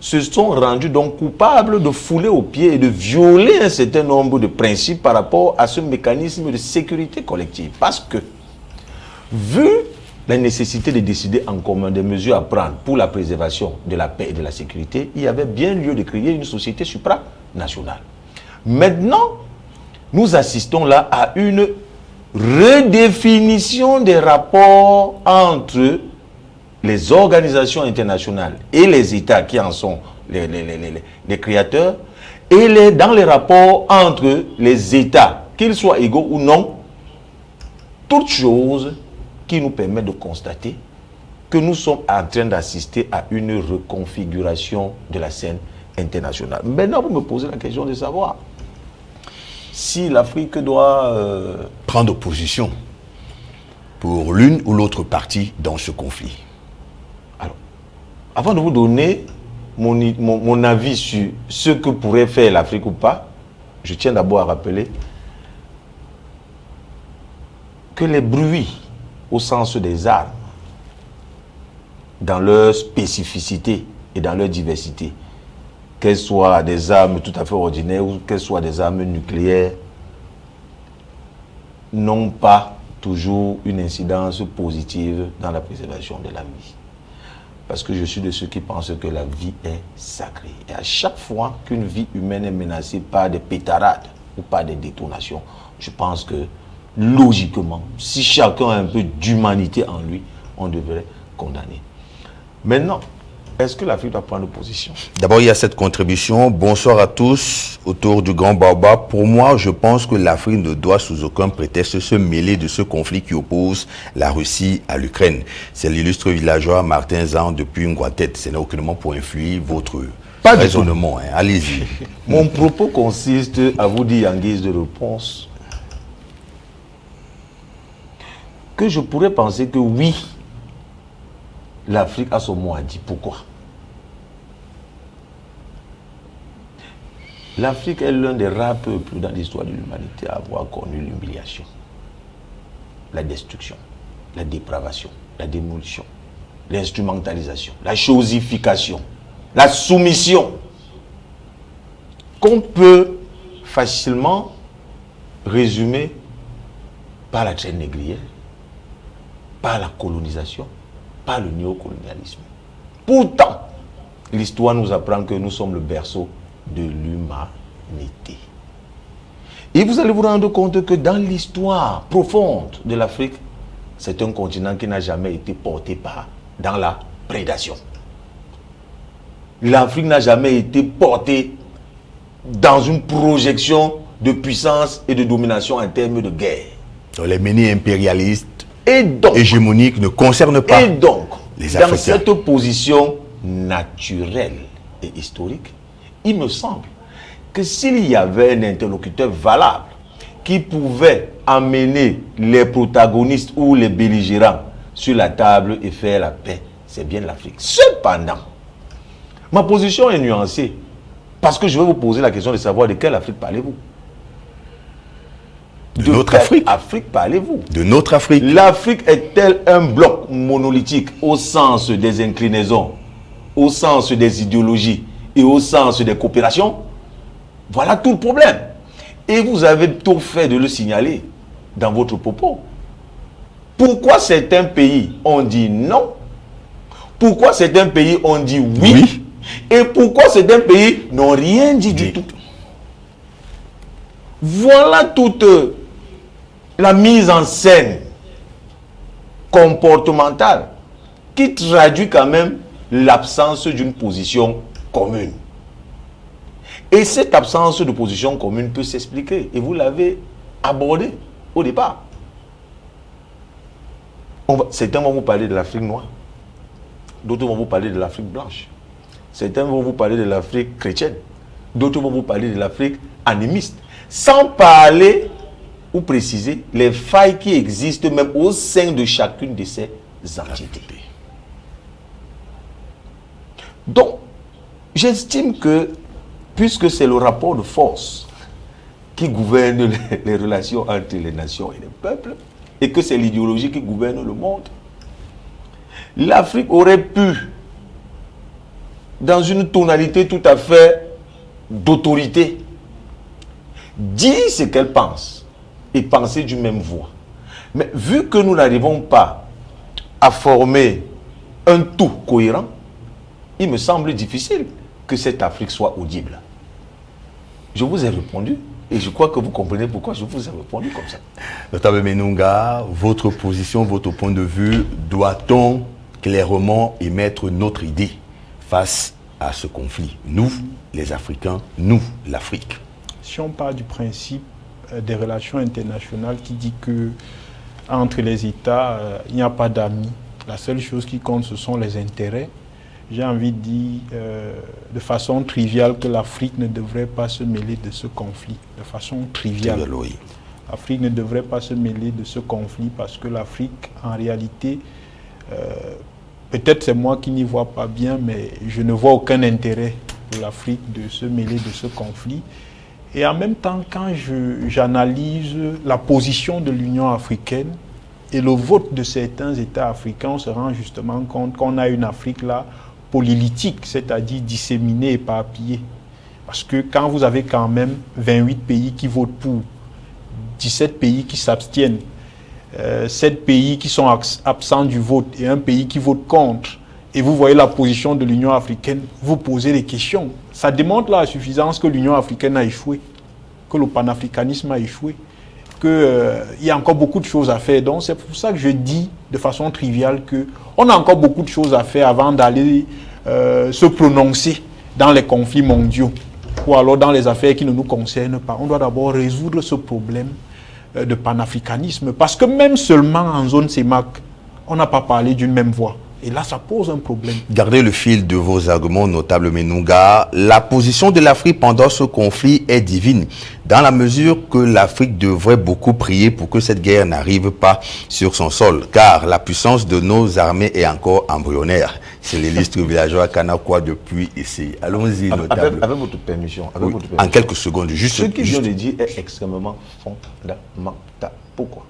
se sont rendues donc coupables de fouler aux pieds et de violer un certain nombre de principes par rapport à ce mécanisme de sécurité collective. Parce que Vu la nécessité de décider en commun des mesures à prendre pour la préservation de la paix et de la sécurité, il y avait bien lieu de créer une société supranationale. Maintenant, nous assistons là à une redéfinition des rapports entre les organisations internationales et les États qui en sont les, créateurs, et dans les rapports entre les États, qu'ils soient égaux ou non, toutes choses qui nous permet de constater que nous sommes en train d'assister à une reconfiguration de la scène internationale. Maintenant, vous me posez la question de savoir si l'Afrique doit... Euh, Prendre position pour l'une ou l'autre partie dans ce conflit. Alors, avant de vous donner mon, mon avis sur ce que pourrait faire l'Afrique ou pas, je tiens d'abord à rappeler que les bruits au sens des armes, dans leur spécificité et dans leur diversité, qu'elles soient des armes tout à fait ordinaires ou qu'elles soient des armes nucléaires, n'ont pas toujours une incidence positive dans la préservation de la vie. Parce que je suis de ceux qui pensent que la vie est sacrée. Et à chaque fois qu'une vie humaine est menacée par des pétarades ou par des détonations, je pense que logiquement, si chacun a un peu d'humanité en lui, on devrait condamner. Maintenant, est-ce que l'Afrique doit prendre position? D'abord, il y a cette contribution. Bonsoir à tous autour du Grand Baobab. Pour moi, je pense que l'Afrique ne doit sous aucun prétexte se mêler de ce conflit qui oppose la Russie à l'Ukraine. C'est l'illustre villageois Martin Zan depuis Nguatet. Ce n'est aucunement pour influer votre raisonnement. Hein. Allez-y. Mon propos consiste à vous dire en guise de réponse que je pourrais penser que oui, l'Afrique a son mot à dire. Pourquoi? L'Afrique est l'un des rares peuples dans l'histoire de l'humanité à avoir connu l'humiliation, la destruction, la dépravation, la démolition, l'instrumentalisation, la chosification, la soumission, qu'on peut facilement résumer par la traîne négrière la colonisation, par le néocolonialisme. Pourtant, l'histoire nous apprend que nous sommes le berceau de l'humanité. Et vous allez vous rendre compte que dans l'histoire profonde de l'Afrique, c'est un continent qui n'a jamais été porté par dans la prédation. L'Afrique n'a jamais été portée dans une projection de puissance et de domination en termes de guerre. Les menus impérialistes Et donc, hégémoniques ne concernent pas et donc les dans Africains. cette position naturelle et historique, il me semble que s'il y avait un interlocuteur valable qui pouvait amener les protagonistes ou les belligérants sur la table et faire la paix, c'est bien l'Afrique. Cependant, ma position est nuancée parce que je vais vous poser la question de savoir de quelle Afrique parlez-vous? De notre Afrique. Afrique parlez-vous? De notre Afrique. L'Afrique est-elle un bloc monolithique au sens des inclinaisons, au sens des idéologies et au sens des coopérations? Voilà tout le problème. Et vous avez tout fait de le signaler dans votre propos. Pourquoi certains pays ont dit non? Pourquoi certains pays ont dit oui, Oui. Et pourquoi certains pays n'ont rien dit du tout? Voilà toute la mise en scène comportementale qui traduit quand même l'absence d'une position commune. Et cette absence de position commune peut s'expliquer. Et vous l'avez abordé au départ. Certains vont vous parler de l'Afrique noire. D'autres vont vous parler de l'Afrique blanche. Certains vont vous parler de l'Afrique chrétienne. D'autres vont vous parler de l'Afrique animiste. Sans parler ou préciser les failles qui existent même au sein de chacune de ces entités. Donc, j'estime que, puisque c'est le rapport de force qui gouverne les, les relations entre les nations et les peuples, et que c'est l'idéologie qui gouverne le monde, l'Afrique aurait pu, dans une tonalité tout à fait d'autorité, dire ce qu'elle pense et penser d'une même voix. Mais vu que nous n'arrivons pas à former un tout cohérent, il me semble difficile que cette Afrique soit audible. Je vous ai répondu et je crois que vous comprenez pourquoi je vous ai répondu comme ça. Notable Menunga, votre position, votre point de vue, doit-on clairement émettre notre idée face à ce conflit? Nous, les Africains, nous, l'Afrique. Si on part du principe des relations internationales qui dit que entre les États, euh, il n'y a pas d'amis. La seule chose qui compte, ce sont les intérêts. J'ai envie de dire euh, de façon triviale que l'Afrique ne devrait pas se mêler de ce conflit. De façon triviale. Oui. L'Afrique ne devrait pas se mêler de ce conflit parce que l'Afrique, en réalité, euh, peut-être c'est moi qui n'y vois pas bien, mais je ne vois aucun intérêt pour l'Afrique de se mêler de ce conflit. Et en même temps, quand j'analyse la position de l'Union africaine et le vote de certains États africains, on se rend justement compte qu'on a une Afrique là polylitique, c'est-à-dire disséminée, éparpillée. Parce que quand vous avez quand même 28 pays qui votent pour, 17 pays qui s'abstiennent, euh, 7 pays qui sont abs- absents du vote et un pays qui vote contre, et vous voyez la position de l'Union africaine, vous posez des questions. Ça démontre la suffisance que l'Union africaine a échoué, que le panafricanisme a échoué, qu'il y a encore beaucoup de choses à faire. Donc c'est pour ça que je dis de façon triviale que on a encore beaucoup de choses à faire avant d'aller euh, se prononcer dans les conflits mondiaux ou alors dans les affaires qui ne nous concernent pas. On doit d'abord résoudre ce problème euh, de panafricanisme parce que même seulement en zone CEMAC, on n'a pas parlé d'une même voix. Et là, ça pose un problème. Gardez le fil de vos arguments, notable Menunga. La position de l'Afrique pendant ce conflit est divine, dans la mesure que l'Afrique devrait beaucoup prier pour que cette guerre n'arrive pas sur son sol, car la puissance de nos armées est encore embryonnaire. C'est l'illustre villageois Kanakwa depuis ici. Allons-y, Avec, notable. avec votre permission. Avec Oui, votre en permission. quelques secondes, juste. Ce qu'il juste- vient de dire est extrêmement fondamental. Pourquoi?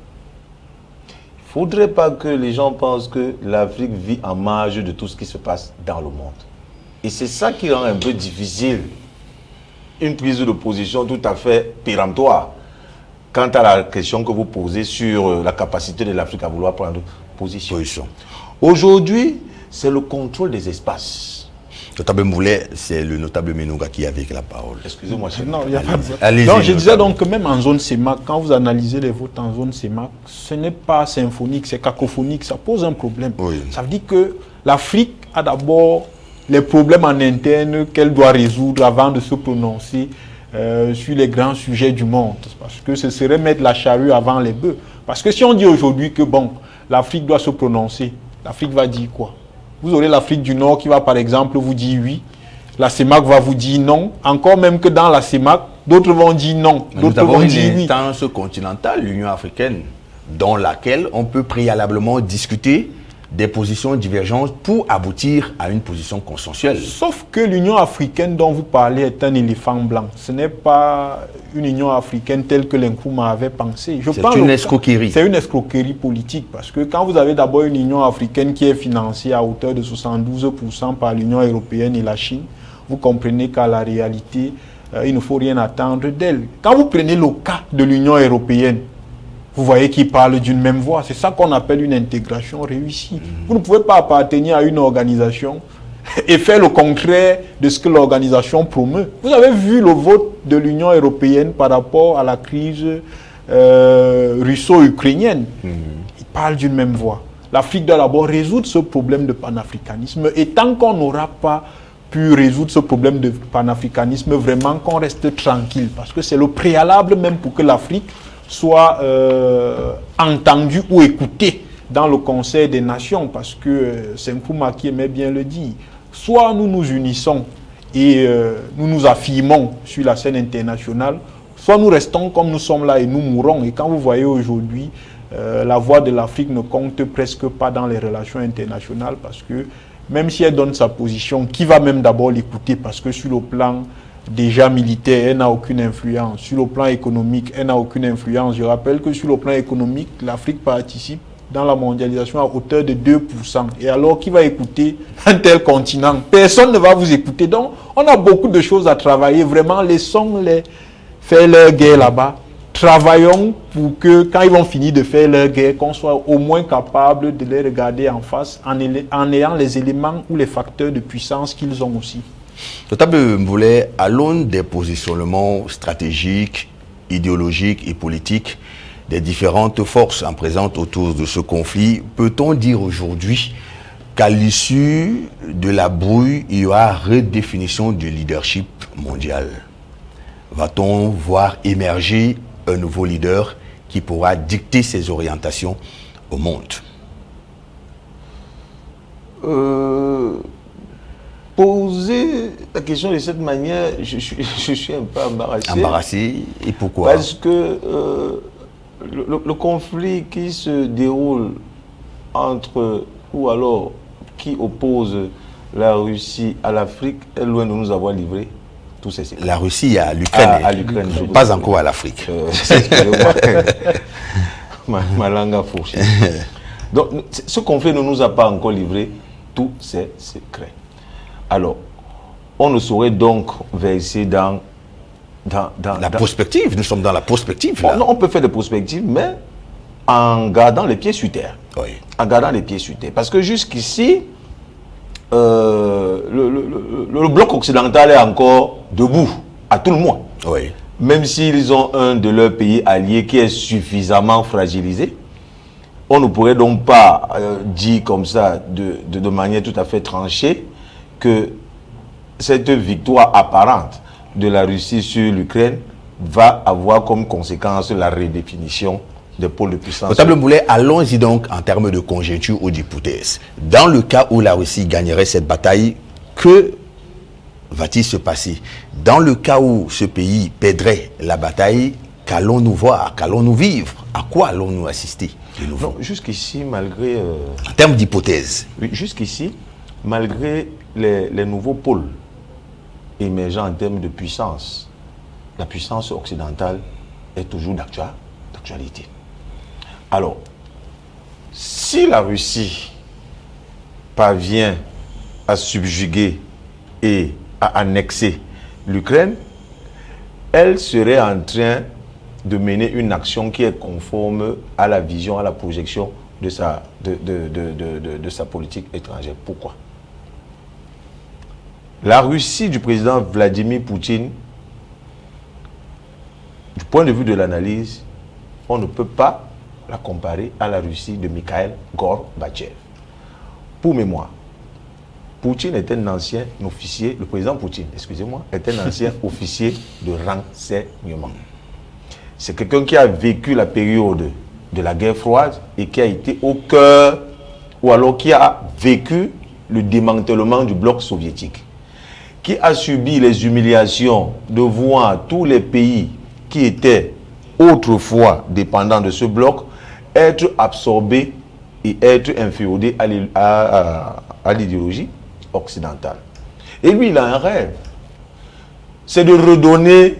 Faudrait pas que les gens pensent que l'Afrique vit en marge de tout ce qui se passe dans le monde. Et c'est ça qui rend un peu difficile une prise de position tout à fait péremptoire quant à la question que vous posez sur euh, la capacité de l'Afrique à vouloir prendre position. Position. Aujourd'hui, c'est le contrôle des espaces. Notable Moulet, c'est le notable Menouga qui avait la parole. Excusez-moi, c'est- Non, il y a pas de- Allez-y, Non, je disais donc que même en zone CEMAC, quand vous analysez les votes en zone CEMAC, ce n'est pas symphonique, c'est cacophonique, ça pose un problème. Oui. Ça veut dire que l'Afrique a d'abord les problèmes en interne qu'elle doit résoudre avant de se prononcer euh, sur les grands sujets du monde. Parce que ce serait mettre la charrue avant les bœufs. Parce que si on dit aujourd'hui que bon, l'Afrique doit se prononcer, l'Afrique va dire quoi? Vous aurez l'Afrique du Nord qui va par exemple vous dire oui, la CEMAC va vous dire non, encore même que dans la CEMAC, d'autres vont dire non, d'autres vont une dire oui. instance continentale, l'Union africaine, dans laquelle on peut préalablement discuter des positions divergentes pour aboutir à une position consensuelle. Sauf que l'Union africaine dont vous parlez est un éléphant blanc. Ce n'est pas une Union africaine telle que l'Nkrumah avait pensé. C'est une escroquerie. C'est une escroquerie politique parce que quand vous avez d'abord une Union africaine qui est financée à hauteur de 72% par l'Union européenne et la Chine, vous comprenez qu'à la réalité, euh, il ne faut rien attendre d'elle. Quand vous prenez le cas de l'Union européenne, vous voyez qu'ils parlent d'une même voix. C'est ça qu'on appelle une intégration réussie. Vous ne pouvez pas appartenir à une organisation et faire le contraire de ce que l'organisation promeut. Vous avez vu le vote de l'Union européenne par rapport à la crise euh, russo-ukrainienne. Ils parlent d'une même voix. L'Afrique doit d'abord résoudre ce problème de panafricanisme. Et tant qu'on n'aura pas pu résoudre ce problème de panafricanisme, vraiment qu'on reste tranquille. Parce que c'est le préalable même pour que l'Afrique soit euh, entendue ou écoutée dans le Conseil des Nations. Parce que euh, c'est Nkrumah qui aimait bien le dire. Soit nous nous unissons et euh, nous nous affirmons sur la scène internationale, soit nous restons comme nous sommes là et nous mourrons. Et quand vous voyez aujourd'hui, euh, la voix de l'Afrique ne compte presque pas dans les relations internationales parce que même si elle donne sa position, qui va même d'abord l'écouter? Parce que sur le plan déjà militaire, elle n'a aucune influence. Sur le plan économique, elle n'a aucune influence. Je rappelle que sur le plan économique, l'Afrique participe dans la mondialisation à hauteur de 2%. Et alors, qui va écouter un tel continent? Personne ne va vous écouter. Donc, on a beaucoup de choses à travailler. Vraiment, laissons-les faire leur guerre là-bas. Travaillons pour que, quand ils vont finir de faire leur guerre, qu'on soit au moins capable de les regarder en face en, ayant les éléments ou les facteurs de puissance qu'ils ont aussi. Notable Moulet, à l'aune des positionnements stratégiques, idéologiques et politiques des différentes forces en autour de ce conflit, peut-on dire aujourd'hui qu'à l'issue de la brouille, il y aura redéfinition du leadership mondial? Va-t-on voir émerger un nouveau leader qui pourra dicter ses orientations au monde? Euh, poser la question de cette manière, je, suis- je suis un peu embarrassé. Embarrassé Et pourquoi? Parce que euh, le, le- le conflit qui se déroule entre, ou alors qui oppose la Russie à l'Afrique est loin de nous avoir livré tous ces secrets. La Russie à l'Ukraine, À- à l'Ukraine, je pas encore à l'Afrique. Euh, ma, ma langue a fourché. Donc, ce conflit ne nous a pas encore livré tous ces secrets. Alors, on ne saurait donc verser dans... dans, dans- La dans- prospective, nous sommes dans la prospective. Bon, Là. non, on peut faire des prospectives, mais en gardant les pieds sur terre. Oui. En gardant les pieds sur terre. Parce que jusqu'ici, euh, le, le- le- le bloc occidental est encore debout, à tout le moins. Oui. Même s'ils ont un de leurs pays alliés qui est suffisamment fragilisé, on ne pourrait donc pas euh, dire comme ça, de, de- de manière tout à fait tranchée, que cette victoire apparente de la Russie sur l'Ukraine va avoir comme conséquence la redéfinition des pôles de puissance. Notable Moulet, allons-y donc en termes de conjoncture ou d'hypothèse. Dans le cas où la Russie gagnerait cette bataille, que va-t-il se passer? Dans le cas où ce pays perdrait la bataille, qu'allons-nous voir? Qu'allons-nous vivre? À quoi allons-nous assister de nouveau? Non, jusqu'ici, malgré... euh, En termes d'hypothèse. Oui, jusqu'ici, malgré les, nouveaux pôles émergents en termes de puissance, la puissance occidentale est toujours d'actua- d'actualité. Alors, si la Russie parvient à subjuguer et à annexer l'Ukraine, elle serait en train de mener une action qui est conforme à la vision, à la projection de sa, de- de- de- de sa politique étrangère. Pourquoi? La Russie du président Vladimir Poutine, du point de vue de l'analyse, on ne peut pas la comparer à la Russie de Mikhail Gorbatchev. Pour mémoire, Poutine est un ancien officier, le président Poutine, excusez-moi, est un ancien officier de renseignement. C'est quelqu'un qui a vécu la période de la guerre froide et qui a été au cœur, ou alors qui a vécu le démantèlement du bloc soviétique, qui a subi les humiliations de voir tous les pays qui étaient autrefois dépendants de ce bloc être absorbés et être inféodés à l'id- à- à- à l'idéologie occidentale. Et lui, il a un rêve. C'est de redonner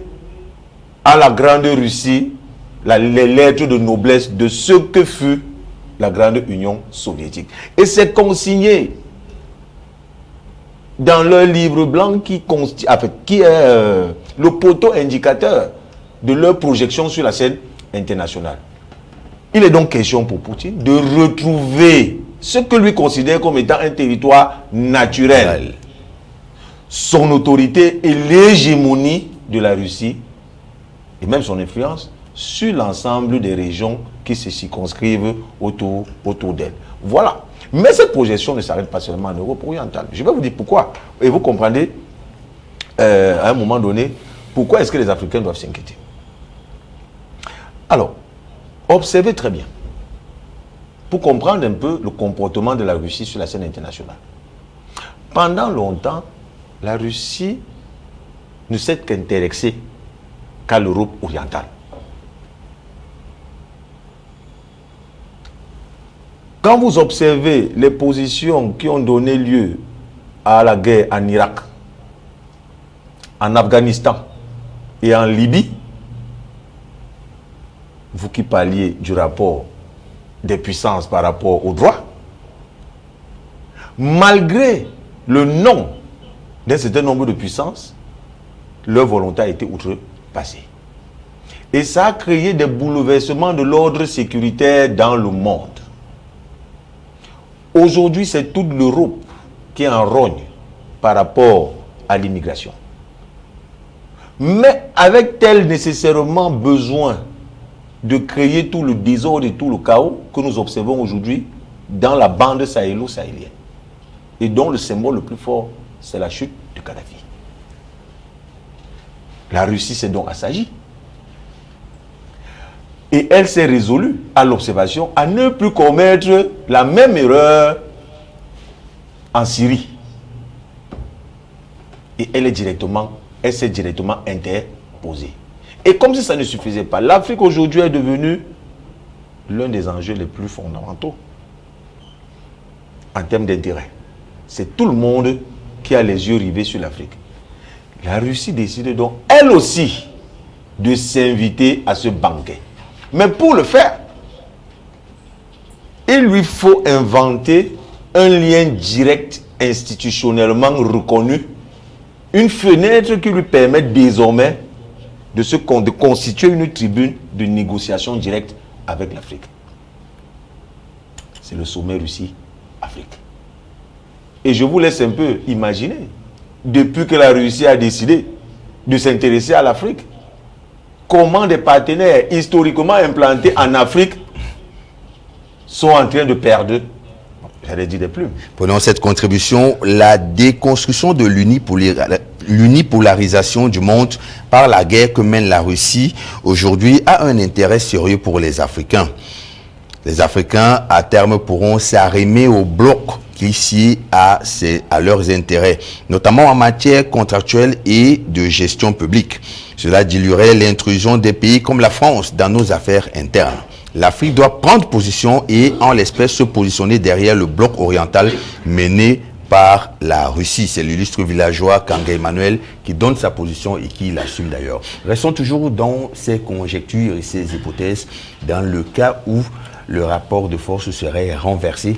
à la grande Russie les lettres de noblesse de ce que fut la grande Union soviétique. Et c'est consigné dans leur livre blanc qui, qui est euh, le poteau indicateur de leur projection sur la scène internationale. Il est donc question pour Poutine de retrouver ce que lui considère comme étant un territoire naturel, son autorité et l'hégémonie de la Russie et même son influence sur l'ensemble des régions qui se circonscrivent autour, autour d'elle. Voilà. Mais cette projection ne s'arrête pas seulement en Europe orientale. Je vais vous dire pourquoi. Et vous comprendrez, euh, à un moment donné, pourquoi est-ce que les Africains doivent s'inquiéter? Alors, observez très bien, pour comprendre un peu le comportement de la Russie sur la scène internationale. Pendant longtemps, la Russie ne s'est qu'intéressée qu'à l'Europe orientale. Quand vous observez les positions qui ont donné lieu à la guerre en Irak, en Afghanistan et en Libye, vous qui parliez du rapport des puissances par rapport aux droits, malgré le nom d'un certain nombre de puissances, leur volonté a été outrepassée. Et ça a créé des bouleversements de l'ordre sécuritaire dans le monde. Aujourd'hui, c'est toute l'Europe qui en rogne par rapport à l'immigration. Mais avec-elle nécessairement besoin de créer tout le désordre et tout le chaos que nous observons aujourd'hui dans la bande sahélo-sahélienne et dont le symbole le plus fort, c'est la chute de Kadhafi. La Russie s'est donc assagie. Et elle s'est résolue à l'observation à ne plus commettre la même erreur en Syrie. Et elle est directement, elle s'est directement interposée. Et comme si ça ne suffisait pas, l'Afrique aujourd'hui est devenue l'un des enjeux les plus fondamentaux en termes d'intérêt. C'est tout le monde qui a les yeux rivés sur l'Afrique. La Russie décide donc, elle aussi, de s'inviter à ce banquet. Mais pour le faire, il lui faut inventer un lien direct institutionnellement reconnu, une fenêtre qui lui permette désormais de, se, constituer une tribune de négociation directe avec l'Afrique. C'est le sommet Russie-Afrique. Et je vous laisse un peu imaginer, depuis que la Russie a décidé de s'intéresser à l'Afrique, comment des partenaires historiquement implantés en Afrique sont en train de perdre, j'allais dire des plumes. Prenons cette contribution, la déconstruction de l'unipolar- l'unipolarisation du monde par la guerre que mène la Russie aujourd'hui a un intérêt sérieux pour les Africains. Les Africains, à terme, pourront s'arrimer au bloc qui sied à, à leurs intérêts, notamment en matière contractuelle et de gestion publique. Cela diluerait l'intrusion des pays comme la France dans nos affaires internes. L'Afrique doit prendre position et, en l'espèce, se positionner derrière le bloc oriental mené par la Russie. C'est l'illustre villageois Kanga Emmanuel qui donne sa position et qui l'assume d'ailleurs. Restons toujours dans ces conjectures et ces hypothèses dans le cas où le rapport de force serait renversé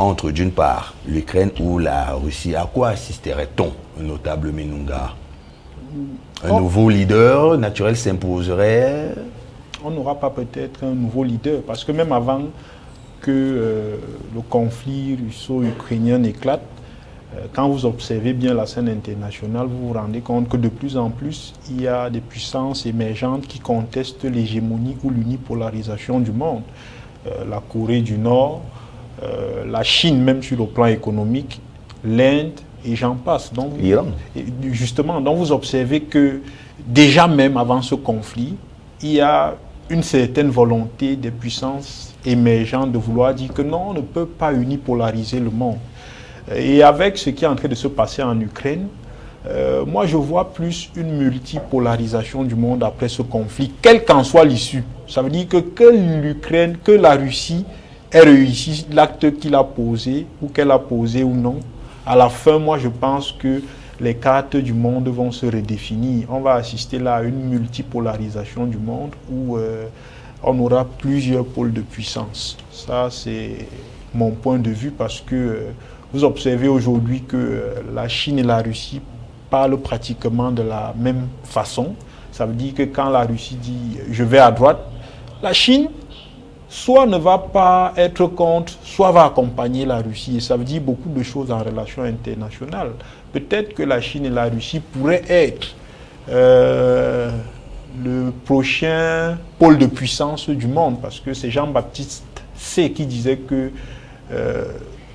entre d'une part l'Ukraine ou la Russie. À quoi assisterait-on, notable Menunga? Un Oh. nouveau leader naturel s'imposerait? On n'aura pas peut-être un nouveau leader, parce que même avant que euh, le conflit russo-ukrainien éclate, euh, quand vous observez bien la scène internationale, vous vous rendez compte que de plus en plus, il y a des puissances émergentes qui contestent l'hégémonie ou l'unipolarisation du monde. Euh, la Corée du Nord, euh, la Chine même sur le plan économique, l'Inde et j'en passe. Donc, Justement, donc vous observez que déjà même avant ce conflit, il y a une certaine volonté des puissances émergentes de vouloir dire que non, on ne peut pas unipolariser le monde. Et avec ce qui est en train de se passer en Ukraine, euh, moi je vois plus une multipolarisation du monde après ce conflit, quelle qu'en soit l'issue. Ça veut dire que que l'Ukraine, que la Russie ait réussi l'acte qu'il a posé, ou qu'elle a posé ou non, à la fin, moi je pense que les cartes du monde vont se redéfinir. On va assister là à une multipolarisation du monde où euh, on aura plusieurs pôles de puissance. Ça, c'est mon point de vue parce que euh, vous observez aujourd'hui que euh, la Chine et la Russie parlent pratiquement de la même façon. Ça veut dire que quand la Russie dit « je vais à droite », la Chine soit ne va pas être contre, soit va accompagner la Russie. Et ça veut dire beaucoup de choses en relation internationale. Peut-être que la Chine et la Russie pourraient être euh, le prochain pôle de puissance du monde, parce que c'est Jean-Baptiste C qui disait que euh,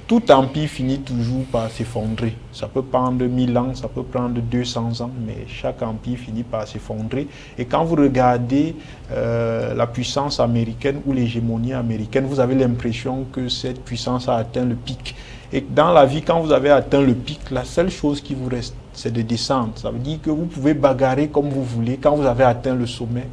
tout empire finit toujours par s'effondrer. Ça peut prendre 1000 ans, ça peut prendre 200 ans, mais chaque empire finit par s'effondrer. Et quand vous regardez euh, la puissance américaine ou l'hégémonie américaine, vous avez l'impression que cette puissance a atteint le pic. Et dans la vie, quand vous avez atteint le pic, la seule chose qui vous reste, c'est de descendre. Ça veut dire que vous pouvez bagarrer comme vous voulez. Quand vous avez atteint le sommet,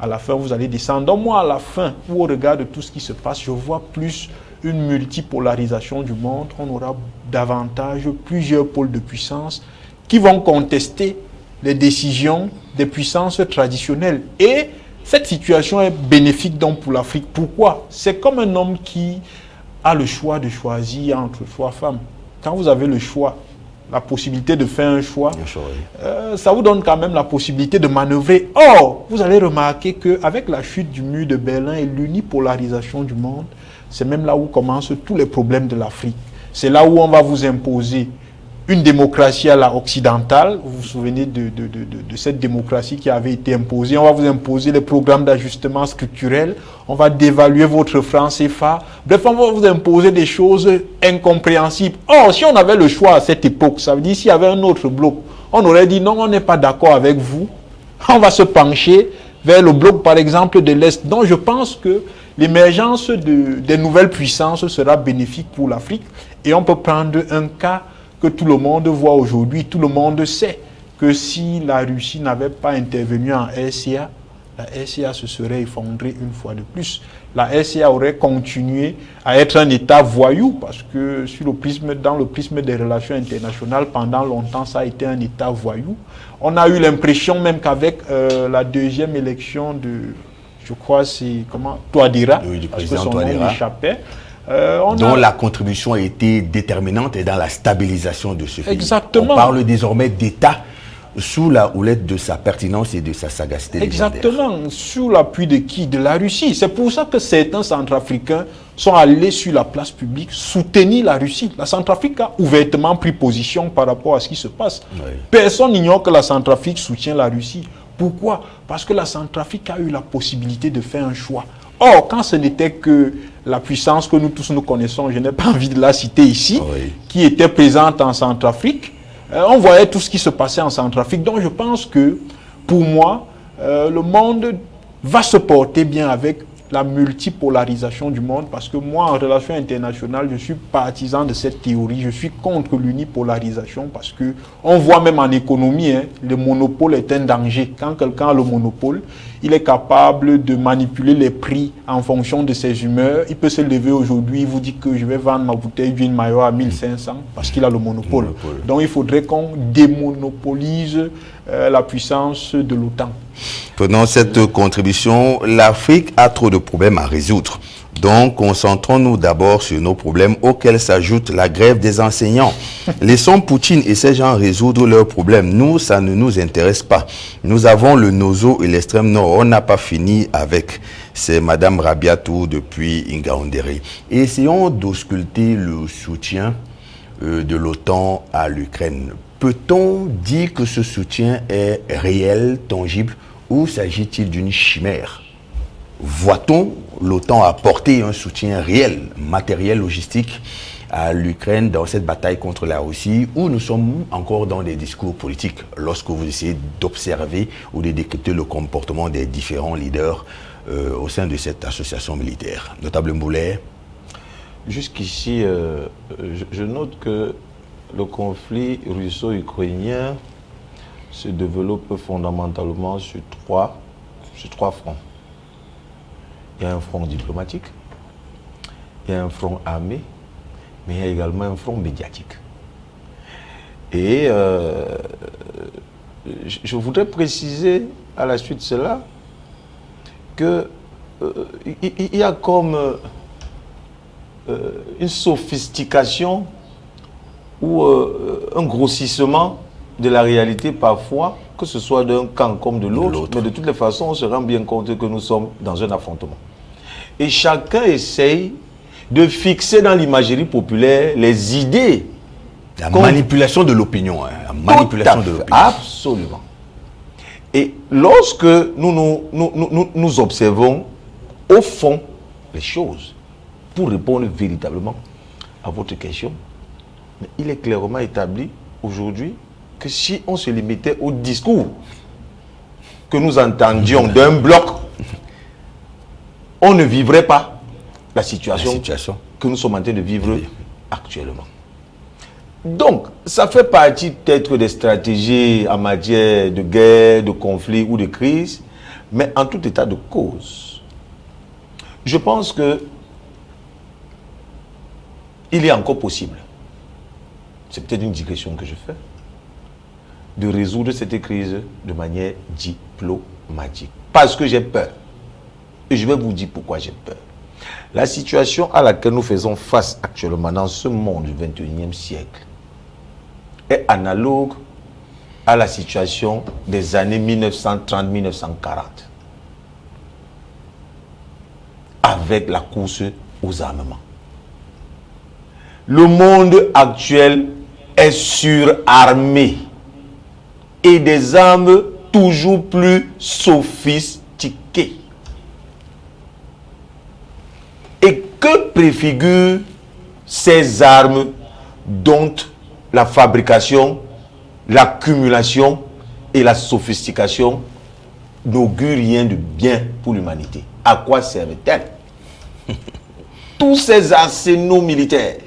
à la fin, vous allez descendre. Donc moi, à la fin, au regard de tout ce qui se passe, je vois plus une multipolarisation du monde, on aura davantage plusieurs pôles de puissance qui vont contester les décisions des puissances traditionnelles. Et cette situation est bénéfique donc pour l'Afrique. Pourquoi? C'est comme un homme qui a le choix de choisir entre trois femmes. Quand vous avez le choix, la possibilité de faire un choix, euh, ça vous donne quand même la possibilité de manœuvrer. Or, vous allez remarquer qu'avec la chute du mur de Berlin et l'unipolarisation du monde, c'est même là où commencent tous les problèmes de l'Afrique. C'est là où on va vous imposer une démocratie à la occidentale. Vous vous souvenez de, cette démocratie qui avait été imposée. On va vous imposer les programmes d'ajustement structurel. On va dévaluer votre franc CFA. Bref, on va vous imposer des choses incompréhensibles. Or, si on avait le choix à cette époque, ça veut dire s'il y avait un autre bloc, on aurait dit non, on n'est pas d'accord avec vous. On va se pencher vers le bloc, par exemple, de l'Est. Donc, je pense que L'émergence de, des nouvelles puissances sera bénéfique pour l'Afrique et on peut prendre un cas que tout le monde voit aujourd'hui. Tout le monde sait que si la Russie n'avait pas intervenu en RCA, la RCA se serait effondrée une fois de plus. La RCA aurait continué à être un État voyou parce que dans le prisme des relations internationales, pendant longtemps, ça a été un État voyou. On a eu l'impression même qu'avec euh, la deuxième élection de je crois c'est comment Touadéra, oui, du président parce que son échappait. Euh, dont la contribution a été déterminante et dans la stabilisation de ce pays. Exactement. On parle désormais d'État sous la houlette de sa pertinence et de sa sagacité Exactement. Sous l'appui de qui? De la Russie. C'est pour ça que certains Centrafricains sont allés sur la place publique soutenir la Russie. La Centrafrique a ouvertement pris position par rapport à ce qui se passe. Personne n'ignore que la Centrafrique soutient la Russie. Pourquoi? Parce que la Centrafrique a eu la possibilité de faire un choix. Or, quand ce n'était que la puissance que nous tous nous connaissons, je n'ai pas envie de la citer ici, qui était présente en Centrafrique, euh, on voyait tout ce qui se passait en Centrafrique. Donc je pense que, pour moi, euh, le monde va se porter bien avec la multipolarisation du monde parce que moi, en relation internationale, je suis partisan de cette théorie. Je suis contre l'unipolarisation parce que on voit même en économie, hein, le monopole est un danger. Quand quelqu'un a le monopole, il est capable de manipuler les prix en fonction de ses humeurs. Il peut se lever aujourd'hui, il vous dit que je vais vendre ma bouteille d'huile maillot à 1500 parce qu'il a le monopole. Donc il faudrait qu'on démonopolise euh, la puissance de l'OTAN. Pendant cette contribution, l'Afrique a trop de problèmes à résoudre. Donc, concentrons-nous d'abord sur nos problèmes auxquels s'ajoute la grève des enseignants. Laissons Poutine et ces gens résoudre leurs problèmes. Nous, ça ne nous intéresse pas. Nous avons le Nozo et l'extrême nord. On n'a pas fini avec. c'est Madame Rabiatou depuis Ingaondere. Et essayons d'ausculter le soutien euh, de l'OTAN à l'Ukraine. Peut-on dire que ce soutien est réel, tangible, ou s'agit-il d'une chimère? Voit-on l'OTAN apporter un soutien réel, matériel, logistique à l'Ukraine dans cette bataille contre la Russie ou nous sommes encore dans des discours politiques lorsque vous essayez d'observer ou de décrypter le comportement des différents leaders euh, au sein de cette association militaire. Notable Mboulet Jusqu'ici, euh, je, note que le conflit russo-ukrainien se développe fondamentalement sur trois fronts. Il y a un front diplomatique, il y a un front armé, mais il y a également un front médiatique. Et euh, je voudrais préciser à la suite de cela que euh, il y a comme euh, une sophistication ou un grossissement de la réalité parfois, que ce soit d'un camp comme de l'autre, mais de toutes les façons, on se rend bien compte que nous sommes dans un affrontement. Et chacun essaye de fixer dans l'imagerie populaire les idées. La manipulation de l'opinion. Hein, la manipulation de l'opinion. Absolument. Et lorsque nous nous, nous, nous observons au fond les choses, pour répondre véritablement à votre question, il est clairement établi aujourd'hui que si on se limitait au discours que nous entendions d'un bloc on ne vivrait pas la situation, que nous sommes en train de vivre actuellement. Donc, ça fait partie peut-être des stratégies en matière de guerre, de conflit ou de crise, mais en tout état de cause, je pense que il est encore possible, c'est peut-être une digression que je fais, de résoudre cette crise de manière diplomatique. Parce que j'ai peur. Et je vais vous dire pourquoi j'ai peur. La situation à laquelle nous faisons face actuellement dans ce monde du 21e siècle est analogue à la situation des années 1930-1940 avec la course aux armements. Le monde actuel est surarmé et des armes toujours plus sophistiquées. Et que préfigurent ces armes dont la fabrication, l'accumulation et la sophistication n'augurent rien de bien pour l'humanité? À quoi servent-elles? Tous ces arsenaux militaires.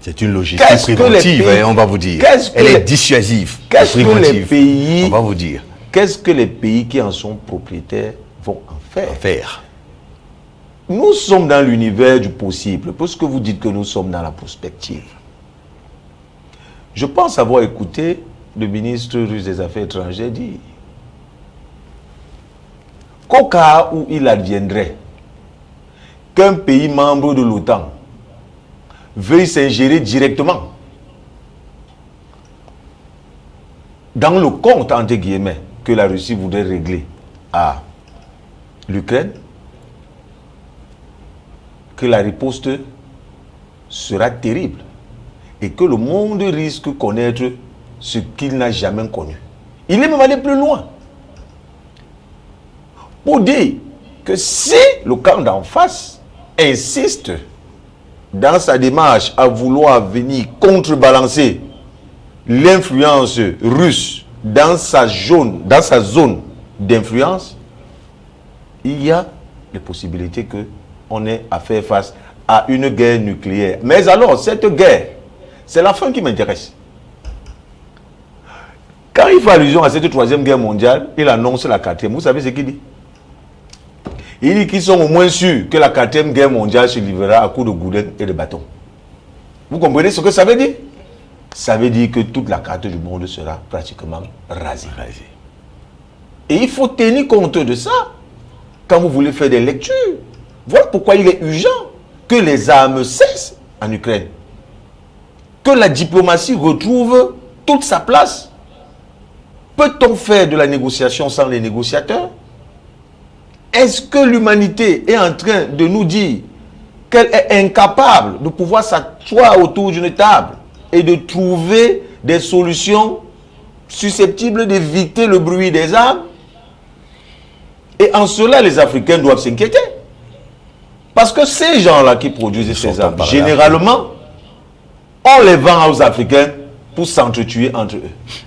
C'est une logique préventive, hein, on va vous dire. Elle est dissuasive. Qu'est-ce que les pays, on va vous dire. Qu'est-ce que les pays qui en sont propriétaires vont en faire, en faire nous sommes dans l'univers du possible, puisque vous dites que nous sommes dans la prospective. Je pense avoir écouté le ministre russe des Affaires étrangères dire qu'au cas où il adviendrait qu'un pays membre de l'OTAN veuille s'ingérer directement dans le compte, entre guillemets, que la Russie voudrait régler à l'Ukraine, que la riposte sera terrible et que le monde risque de connaître ce qu'il n'a jamais connu. Il est même allé plus loin pour dire que si le camp d'en face insiste dans sa démarche à vouloir venir contrebalancer l'influence russe dans sa zone, dans sa zone d'influence, il y a les possibilités que on est à faire face à une guerre nucléaire. Mais alors, cette guerre, c'est la fin qui m'intéresse. Quand il fait allusion à cette troisième guerre mondiale, il annonce la quatrième. Vous savez ce qu'il dit? Il dit qu'ils sont au moins sûrs que la quatrième guerre mondiale se livrera à coups de goudin et de bâton. Vous comprenez ce que ça veut dire? Ça veut dire que toute la carte du monde sera pratiquement rasée. rasée. Et il faut tenir compte de ça quand vous voulez faire des lectures. Voilà pourquoi il est urgent que les armes cessent en Ukraine. Que la diplomatie retrouve toute sa place. Peut-on faire de la négociation sans les négociateurs? Est-ce que l'humanité est en train de nous dire qu'elle est incapable de pouvoir s'asseoir autour d'une table et de trouver des solutions susceptibles d'éviter le bruit des armes? Et en cela, les Africains doivent s'inquiéter. Parce que ces gens-là qui produisent ces armes, généralement, on les vend aux Africains pour s'entretuer entre eux.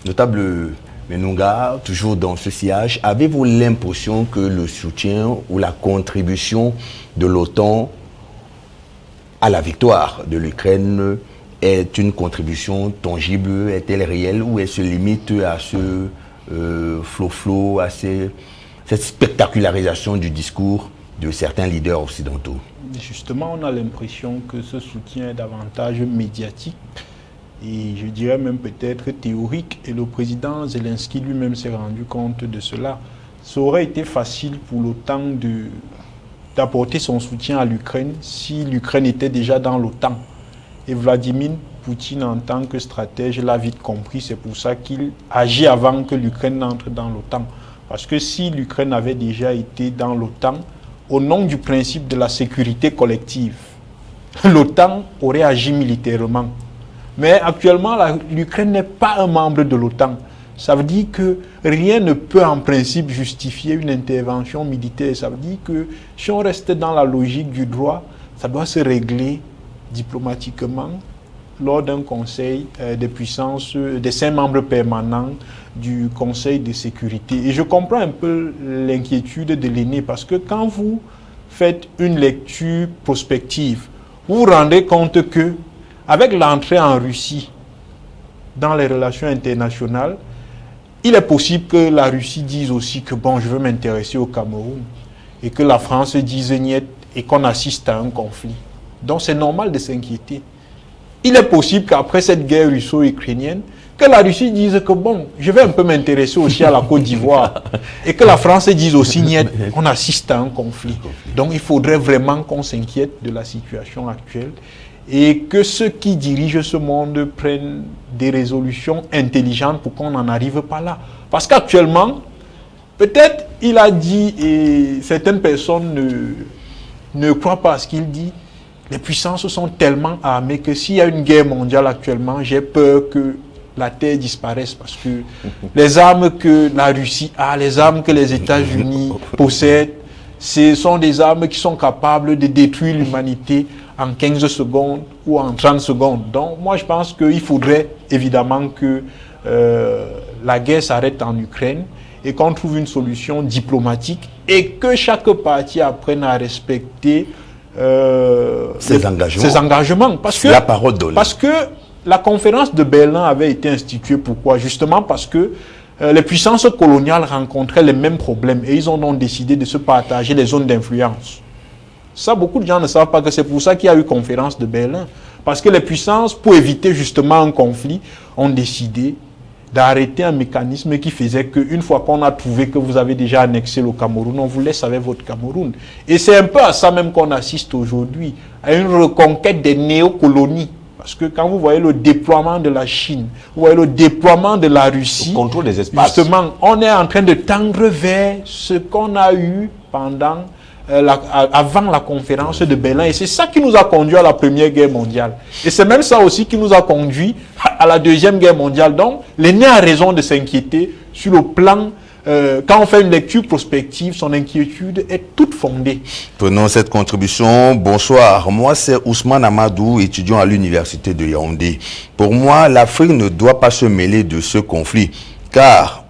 Notable Menunga, toujours dans ce sillage, avez-vous l'impression que le soutien ou la contribution de l'OTAN à la victoire de l'Ukraine est une contribution tangible, est-elle réelle ou elle se limite à ce euh, flow-flow, à ces- cette spectacularisation du discours de certains leaders occidentaux Justement, on a l'impression que ce soutien est davantage médiatique et je dirais même peut-être théorique. Et le président Zelensky lui-même s'est rendu compte de cela. Ça aurait été facile pour l'OTAN d'apporter son soutien à l'Ukraine si l'Ukraine était déjà dans l'OTAN. Et Vladimir Poutine, en tant que stratège, l'a vite compris. C'est pour ça qu'il agit avant que l'Ukraine n'entre dans l'OTAN. Parce que si l'Ukraine avait déjà été dans l'OTAN, au nom du principe de la sécurité collective, l'OTAN aurait agi militairement. Mais actuellement, l'Ukraine n'est pas un membre de l'OTAN. Ça veut dire que rien ne peut en principe justifier une intervention militaire. Ça veut dire que si on reste dans la logique du droit, ça doit se régler diplomatiquement lors d'un conseil euh, des puissances, euh, des cinq membres permanents du Conseil de sécurité. Et je comprends un peu l'inquiétude de l'aîné parce que quand vous faites une lecture prospective, vous vous rendez compte que avec l'entrée en Russie dans les relations internationales, il est possible que la Russie dise aussi que bon, je veux m'intéresser au Cameroun et que la France dise niet et qu'on assiste à un conflit. Donc c'est normal de s'inquiéter. Il est possible qu'après cette guerre russo-ukrainienne, que la Russie dise que bon, je vais un peu m'intéresser aussi à la Côte d'Ivoire et que la France dise aussi niet, on assiste à un conflit. Donc il faudrait vraiment qu'on s'inquiète de la situation actuelle et que ceux qui dirigent ce monde prennent des résolutions intelligentes pour qu'on n'en arrive pas là. Parce qu'actuellement, peut-être il a dit et certaines personnes ne, ne croient pas à ce qu'il dit. Les puissances sont tellement armées que s'il y a une guerre mondiale actuellement, j'ai peur que la Terre disparaisse parce que les armes que la Russie a, les armes que les États-Unis possèdent, ce sont des armes qui sont capables de détruire l'humanité en 15 secondes ou en 30 secondes. Donc moi je pense qu'il faudrait évidemment que euh, la guerre s'arrête en Ukraine et qu'on trouve une solution diplomatique et que chaque parti apprenne à respecter euh, Ses les- engagements. ses engagements. Parce que, La parole donnée. Parce que la conférence de Berlin avait été instituée pourquoi? Justement parce que euh, les puissances coloniales rencontraient les mêmes problèmes et ils ont donc décidé de se partager les zones d'influence. Ça, beaucoup de gens ne savent pas que c'est pour ça qu'il y a eu conférence de Berlin. Parce que les puissances, pour éviter justement un conflit, ont décidé d'arrêter un mécanisme qui faisait qu'une fois qu'on a trouvé que vous avez déjà annexé le Cameroun, on vous laisse avec votre Cameroun. Et c'est un peu à ça même qu'on assiste aujourd'hui, à une reconquête des néocolonies. Parce que quand vous voyez le déploiement de la Chine, vous voyez le déploiement de la Russie, Le contrôle des espaces. Justement, on est en train de tendre vers ce qu'on a eu pendant euh, la- avant la conférence de Berlin. Et c'est ça qui nous a conduit à la Première Guerre mondiale. Et c'est même ça aussi qui nous a conduit à, à la Deuxième Guerre mondiale. Donc, l'aîné a raison de s'inquiéter sur le plan, euh, quand on fait une lecture prospective, son inquiétude est toute fondée. Prenons cette contribution. Bonsoir. Moi, c'est Ousmane Amadou, étudiant à l'université de Yaoundé. Pour moi, l'Afrique ne doit pas se mêler de ce conflit, car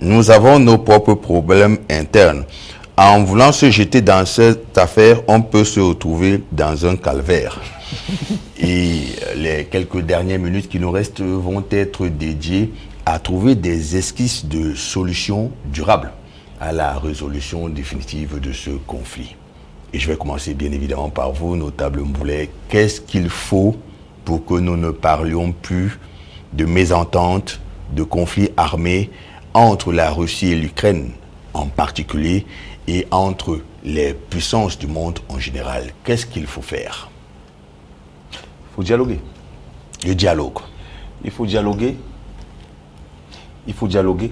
nous avons nos propres problèmes internes. En voulant se jeter dans cette affaire, on peut se retrouver dans un calvaire. Et les quelques dernières minutes qui nous restent vont être dédiées à trouver des esquisses de solutions durables à la résolution définitive de ce conflit. Et je vais commencer bien évidemment par vous, notable Mboulet. Qu'est-ce qu'il faut pour que nous ne parlions plus de mésentente, de conflits armés entre la Russie et l'Ukraine en particulier et entre les puissances du monde en général? Qu'est-ce qu'il faut faire? Il faut dialoguer. Le dialogue. Il faut dialoguer. Il faut dialoguer.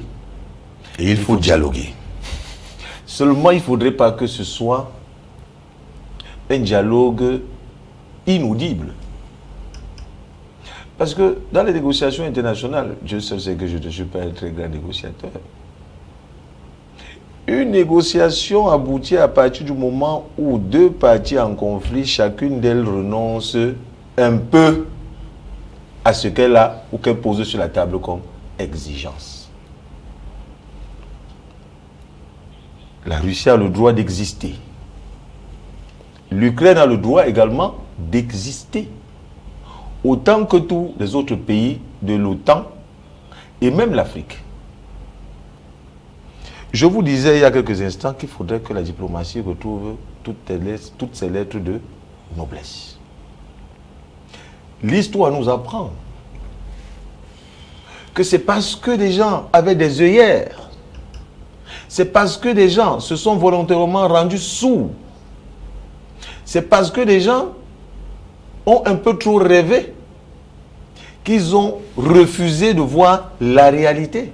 Et il faut dialoguer. Seulement, il ne faudrait pas que ce soit un dialogue inaudible. Parce que dans les négociations internationales, je sais que je ne suis pas un très grand négociateur. Une négociation aboutit à partir du moment où deux parties en conflit, chacune d'elles renonce un peu à ce qu'elle a ou qu'elle pose sur la table comme exigence. La Russie a le droit d'exister. L'Ukraine a le droit également d'exister. Autant que tous les autres pays de l'OTAN et même l'Afrique. Je vous disais il y a quelques instants qu'il faudrait que la diplomatie retrouve toutes, toutes ses lettres de noblesse. L'histoire nous apprend que c'est parce que des gens avaient des œillères, c'est parce que des gens se sont volontairement rendus sourds, c'est parce que des gens ont un peu trop rêvé qu'ils ont refusé de voir la réalité.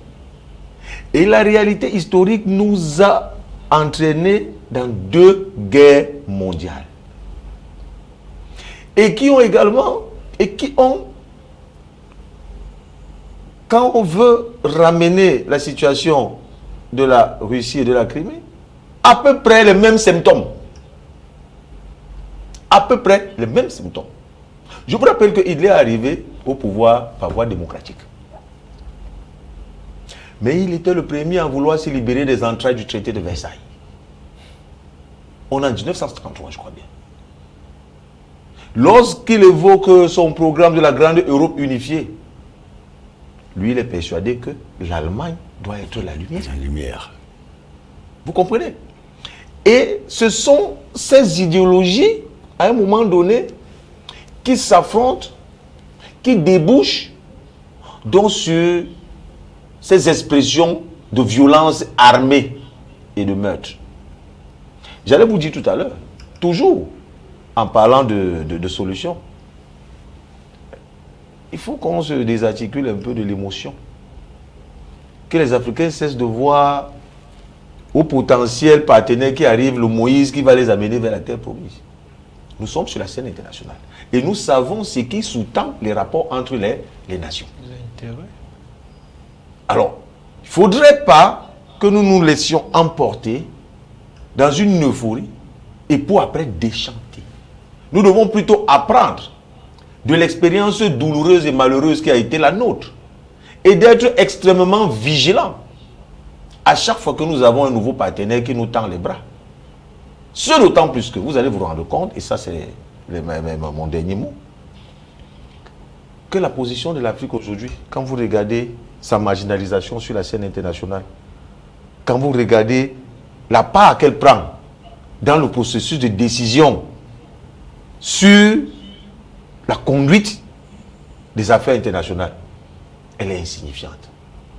Et la réalité historique nous a entraînés dans deux guerres mondiales. Et qui ont également, et qui ont, quand on veut ramener la situation de la Russie et de la Crimée, à peu près les mêmes symptômes. À peu près les mêmes symptômes. Je vous rappelle qu'il est arrivé au pouvoir par voie démocratique. Mais il était le premier à vouloir se libérer des entrailles du traité de Versailles. On est en 1953, je crois bien. Lorsqu'il évoque son programme de la grande Europe unifiée, lui, il est persuadé que l'Allemagne doit être la lumière. La lumière. Vous comprenez? Et ce sont ces idéologies, à un moment donné, qui s'affrontent, qui débouchent donc sur ces expressions de violence armée et de meurtre. J'allais vous dire tout à l'heure, toujours en parlant de, de solutions, il faut qu'on se désarticule un peu de l'émotion. Que les Africains cessent de voir au potentiel partenaire qui arrive le Moïse qui va les amener vers la terre promise. Nous sommes sur la scène internationale. Et nous savons ce qui sous-tend les rapports entre les, les nations. Alors, il ne faudrait pas que nous nous laissions emporter dans une euphorie et pour après déchanter. Nous devons plutôt apprendre de l'expérience douloureuse et malheureuse qui a été la nôtre et d'être extrêmement vigilants à chaque fois que nous avons un nouveau partenaire qui nous tend les bras. Ce d'autant plus que vous allez vous rendre compte, et ça c'est mon dernier mot, que la position de l'Afrique aujourd'hui, quand vous regardez sa marginalisation sur la scène internationale, quand vous regardez la part qu'elle prend dans le processus de décision sur la conduite des affaires internationales, elle est insignifiante.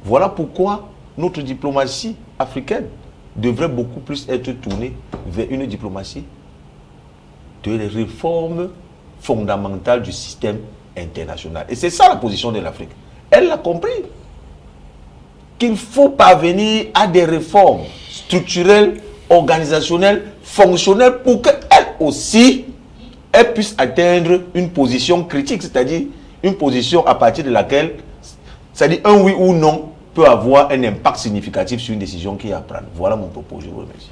Voilà pourquoi notre diplomatie africaine devrait beaucoup plus être tournée vers une diplomatie de réformes fondamentales du système international. Et c'est ça la position de l'Afrique. Elle l'a compris. Qu'il faut parvenir à des réformes structurelles, organisationnelles, fonctionnelles pour qu'elle aussi, elle puisse atteindre une position critique, c'est-à-dire une position à partir de laquelle, c'est-à-dire un oui ou non, peut avoir un impact significatif sur une décision qui est à prendre. Voilà mon propos, je vous remercie.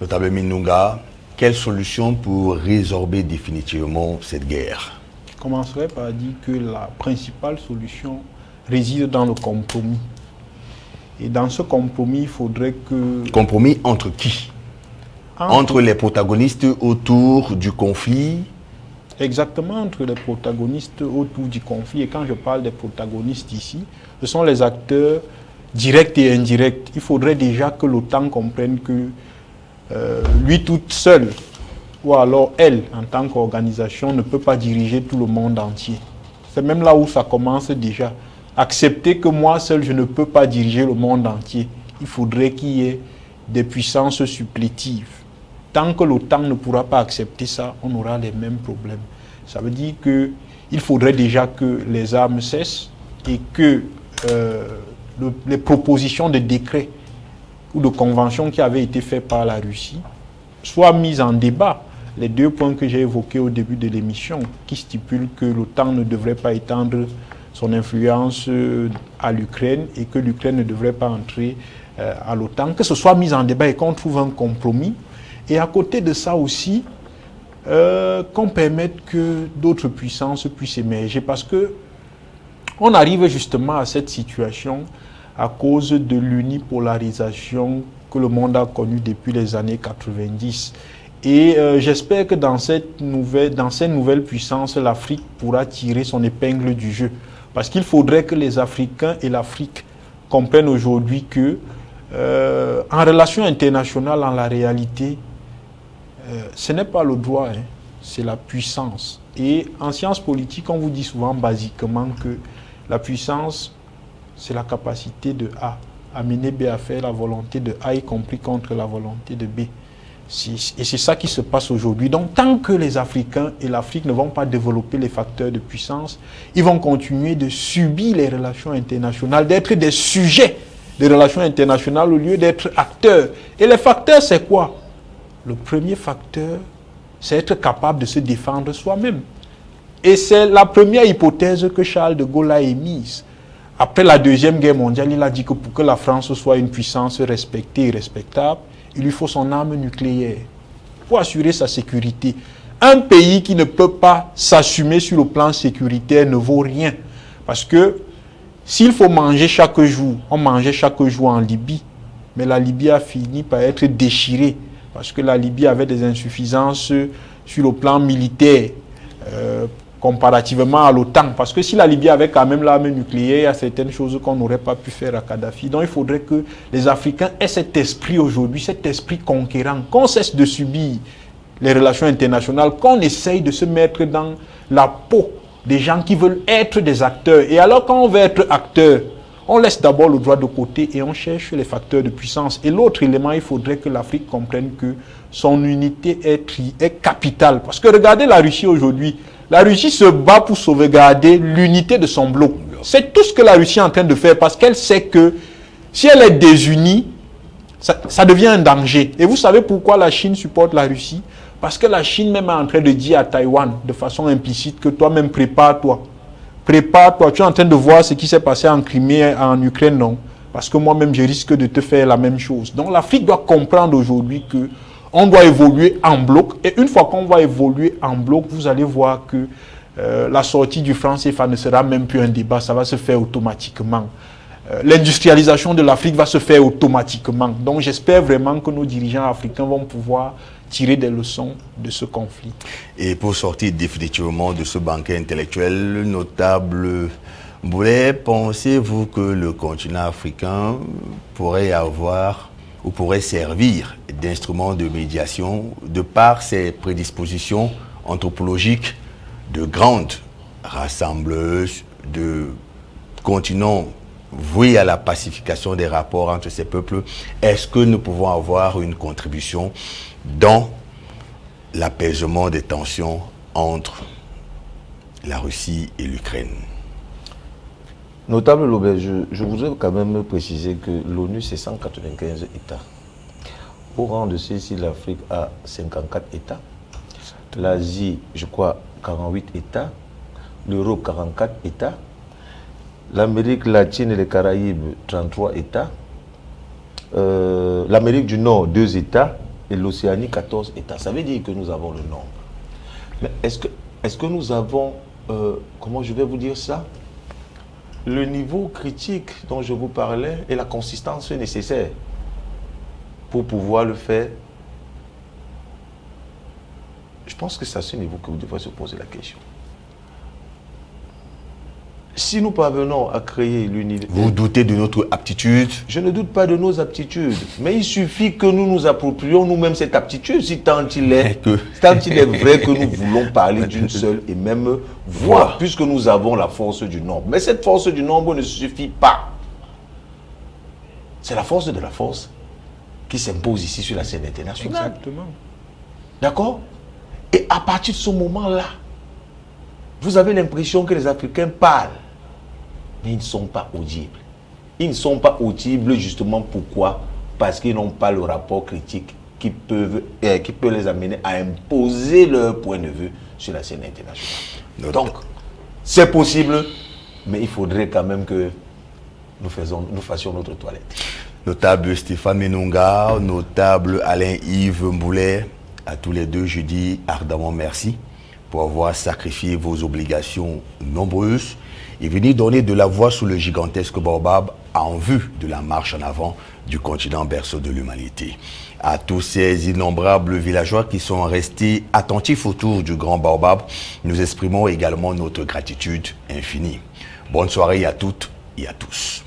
Notable Minunga, quelle solution pour résorber définitivement cette guerre? Je commencerai par dire que la principale solution réside dans le compromis. Et dans ce compromis, il faudrait que... Compromis entre qui? Entre, entre les protagonistes autour du conflit Exactement, entre les protagonistes autour du conflit. Et quand je parle des protagonistes ici, ce sont les acteurs directs et indirects. Il faudrait déjà que l'OTAN comprenne que euh, lui toute seule, ou alors elle, en tant qu'organisation, ne peut pas diriger tout le monde entier. C'est même là où ça commence déjà. Accepter que moi seul, je ne peux pas diriger le monde entier. Il faudrait qu'il y ait des puissances supplétives. Tant que l'OTAN ne pourra pas accepter ça, on aura les mêmes problèmes. Ça veut dire qu'il faudrait déjà que les armes cessent et que euh, les propositions de décret ou de conventions qui avaient été faites par la Russie soient mises en débat. Les deux points que j'ai évoqués au début de l'émission, qui stipulent que l'OTAN ne devrait pas étendre son influence euh, à l'Ukraine et que l'Ukraine ne devrait pas entrer euh, à l'OTAN, que ce soit mis en débat et qu'on trouve un compromis. Et à côté de ça aussi, euh, qu'on permette que d'autres puissances puissent émerger. Parce que on arrive justement à cette situation à cause de l'unipolarisation que le monde a connue depuis les années 90. Et euh, j'espère que dans cette nouvelle, dans cette nouvelle puissance, l'Afrique pourra tirer son épingle du jeu. Parce qu'il faudrait que les Africains et l'Afrique comprennent aujourd'hui que, euh, en relation internationale, en la réalité, euh, ce n'est pas le droit, hein, c'est la puissance. Et en sciences politiques, on vous dit souvent basiquement que la puissance, c'est la capacité de A à mener B à faire la volonté de A, y compris contre la volonté de B. Et c'est ça qui se passe aujourd'hui. Donc, tant que les Africains et l'Afrique ne vont pas développer les facteurs de puissance, ils vont continuer de subir les relations internationales, d'être des sujets des relations internationales au lieu d'être acteurs. Et les facteurs, c'est quoi? Le premier facteur, c'est être capable de se défendre soi-même. Et c'est la première hypothèse que Charles de Gaulle a émise. Après la Deuxième Guerre mondiale, il a dit que pour que la France soit une puissance respectée et respectable, il lui faut son arme nucléaire pour assurer sa sécurité. Un pays qui ne peut pas s'assumer sur le plan sécuritaire ne vaut rien. Parce que s'il faut manger chaque jour, on mangeait chaque jour en Libye, mais la Libye a fini par être déchirée parce que la Libye avait des insuffisances sur le plan militaire. Euh, comparativement à l'OTAN. Parce que si la Libye avait quand même l'arme nucléaire, il y a certaines choses qu'on n'aurait pas pu faire à Kadhafi. Donc il faudrait que les Africains aient cet esprit aujourd'hui, cet esprit conquérant, qu'on cesse de subir les relations internationales, qu'on essaye de se mettre dans la peau des gens qui veulent être des acteurs. Et alors quand on veut être acteur, on laisse d'abord le droit de côté et on cherche les facteurs de puissance. Et l'autre élément, il faudrait que l'Afrique comprenne que son unité est, capitale. Parce que regardez la Russie aujourd'hui, la Russie se bat pour sauvegarder l'unité de son bloc. C'est tout ce que la Russie est en train de faire parce qu'elle sait que si elle est désunie, ça, devient un danger. Et vous savez pourquoi la Chine supporte la Russie? Parce que la Chine même est en train de dire à Taïwan de façon implicite que toi-même prépare-toi. Prépare-toi. Tu es en train de voir ce qui s'est passé en Crimée, en Ukraine, non? Parce que moi-même, je risque de te faire la même chose. Donc l'Afrique doit comprendre aujourd'hui que on doit évoluer en bloc. Et une fois qu'on va évoluer en bloc, vous allez voir que euh, la sortie du franc CFA ne sera même plus un débat, ça va se faire automatiquement. Euh, l'industrialisation de l'Afrique va se faire automatiquement. Donc j'espère vraiment que nos dirigeants africains vont pouvoir tirer des leçons de ce conflit. Et pour sortir définitivement de ce banquet intellectuel notable, Boulet, pensez-vous que le continent africain pourrait avoir ou pourrait servir d'instrument de médiation de par ses prédispositions anthropologiques de grandes rassembleuses, de continents voués à la pacification des rapports entre ces peuples, est-ce que nous pouvons avoir une contribution dans l'apaisement des tensions entre la Russie et l'Ukraine Notable Lobé, je, je, voudrais quand même préciser que l'ONU, c'est 195 États. Au rang de ceci, l'Afrique a 54 États. L'Asie, je crois, 48 États. L'Europe, 44 États. L'Amérique latine et les Caraïbes, 33 États. Euh, L'Amérique du Nord, 2 États. Et l'Océanie, 14 États. Ça veut dire que nous avons le nombre. Mais est-ce que, est que nous avons, euh, comment je vais vous dire ça? Le niveau critique dont je vous parlais et la consistance nécessaire pour pouvoir le faire. Je pense que c'est à ce niveau que vous devrez se poser la question. Si nous parvenons à créer l'unité... Vous doutez de notre aptitude Je ne doute pas de nos aptitudes. Mais il suffit que nous nous approprions nous-mêmes cette aptitude, si tant il est, tant il est vrai que nous voulons parler d'une seule et même voix, puisque nous avons la force du nombre. Mais cette force du nombre ne suffit pas. C'est la force de la force qui s'impose ici sur la scène internationale. Exactement. D'accord? Et à partir de ce moment-là, vous avez l'impression que les Africains parlent mais ils ne sont pas audibles. Ils ne sont pas audibles justement pourquoi? Parce qu'ils n'ont pas le rapport critique qui, peuvent, euh, qui peut les amener à imposer leur point de vue sur la scène internationale. Donc, c'est possible, mais il faudrait quand même que nous, faisons, nous fassions notre toilette. Notable Stéphane Menunga, notable Alain-Yves Mboulet, à tous les deux, je dis ardemment merci pour avoir sacrifié vos obligations nombreuses et venir donner de la voix sous le gigantesque Baobab en vue de la marche en avant du continent berceau de l'humanité. À tous ces innombrables villageois qui sont restés attentifs autour du grand Baobab, nous exprimons également notre gratitude infinie. Bonne soirée à toutes et à tous.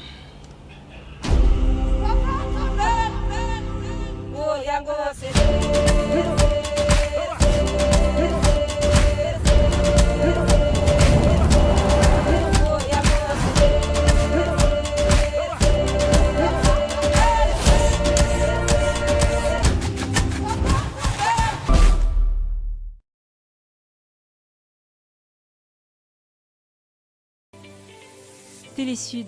Télé Sud.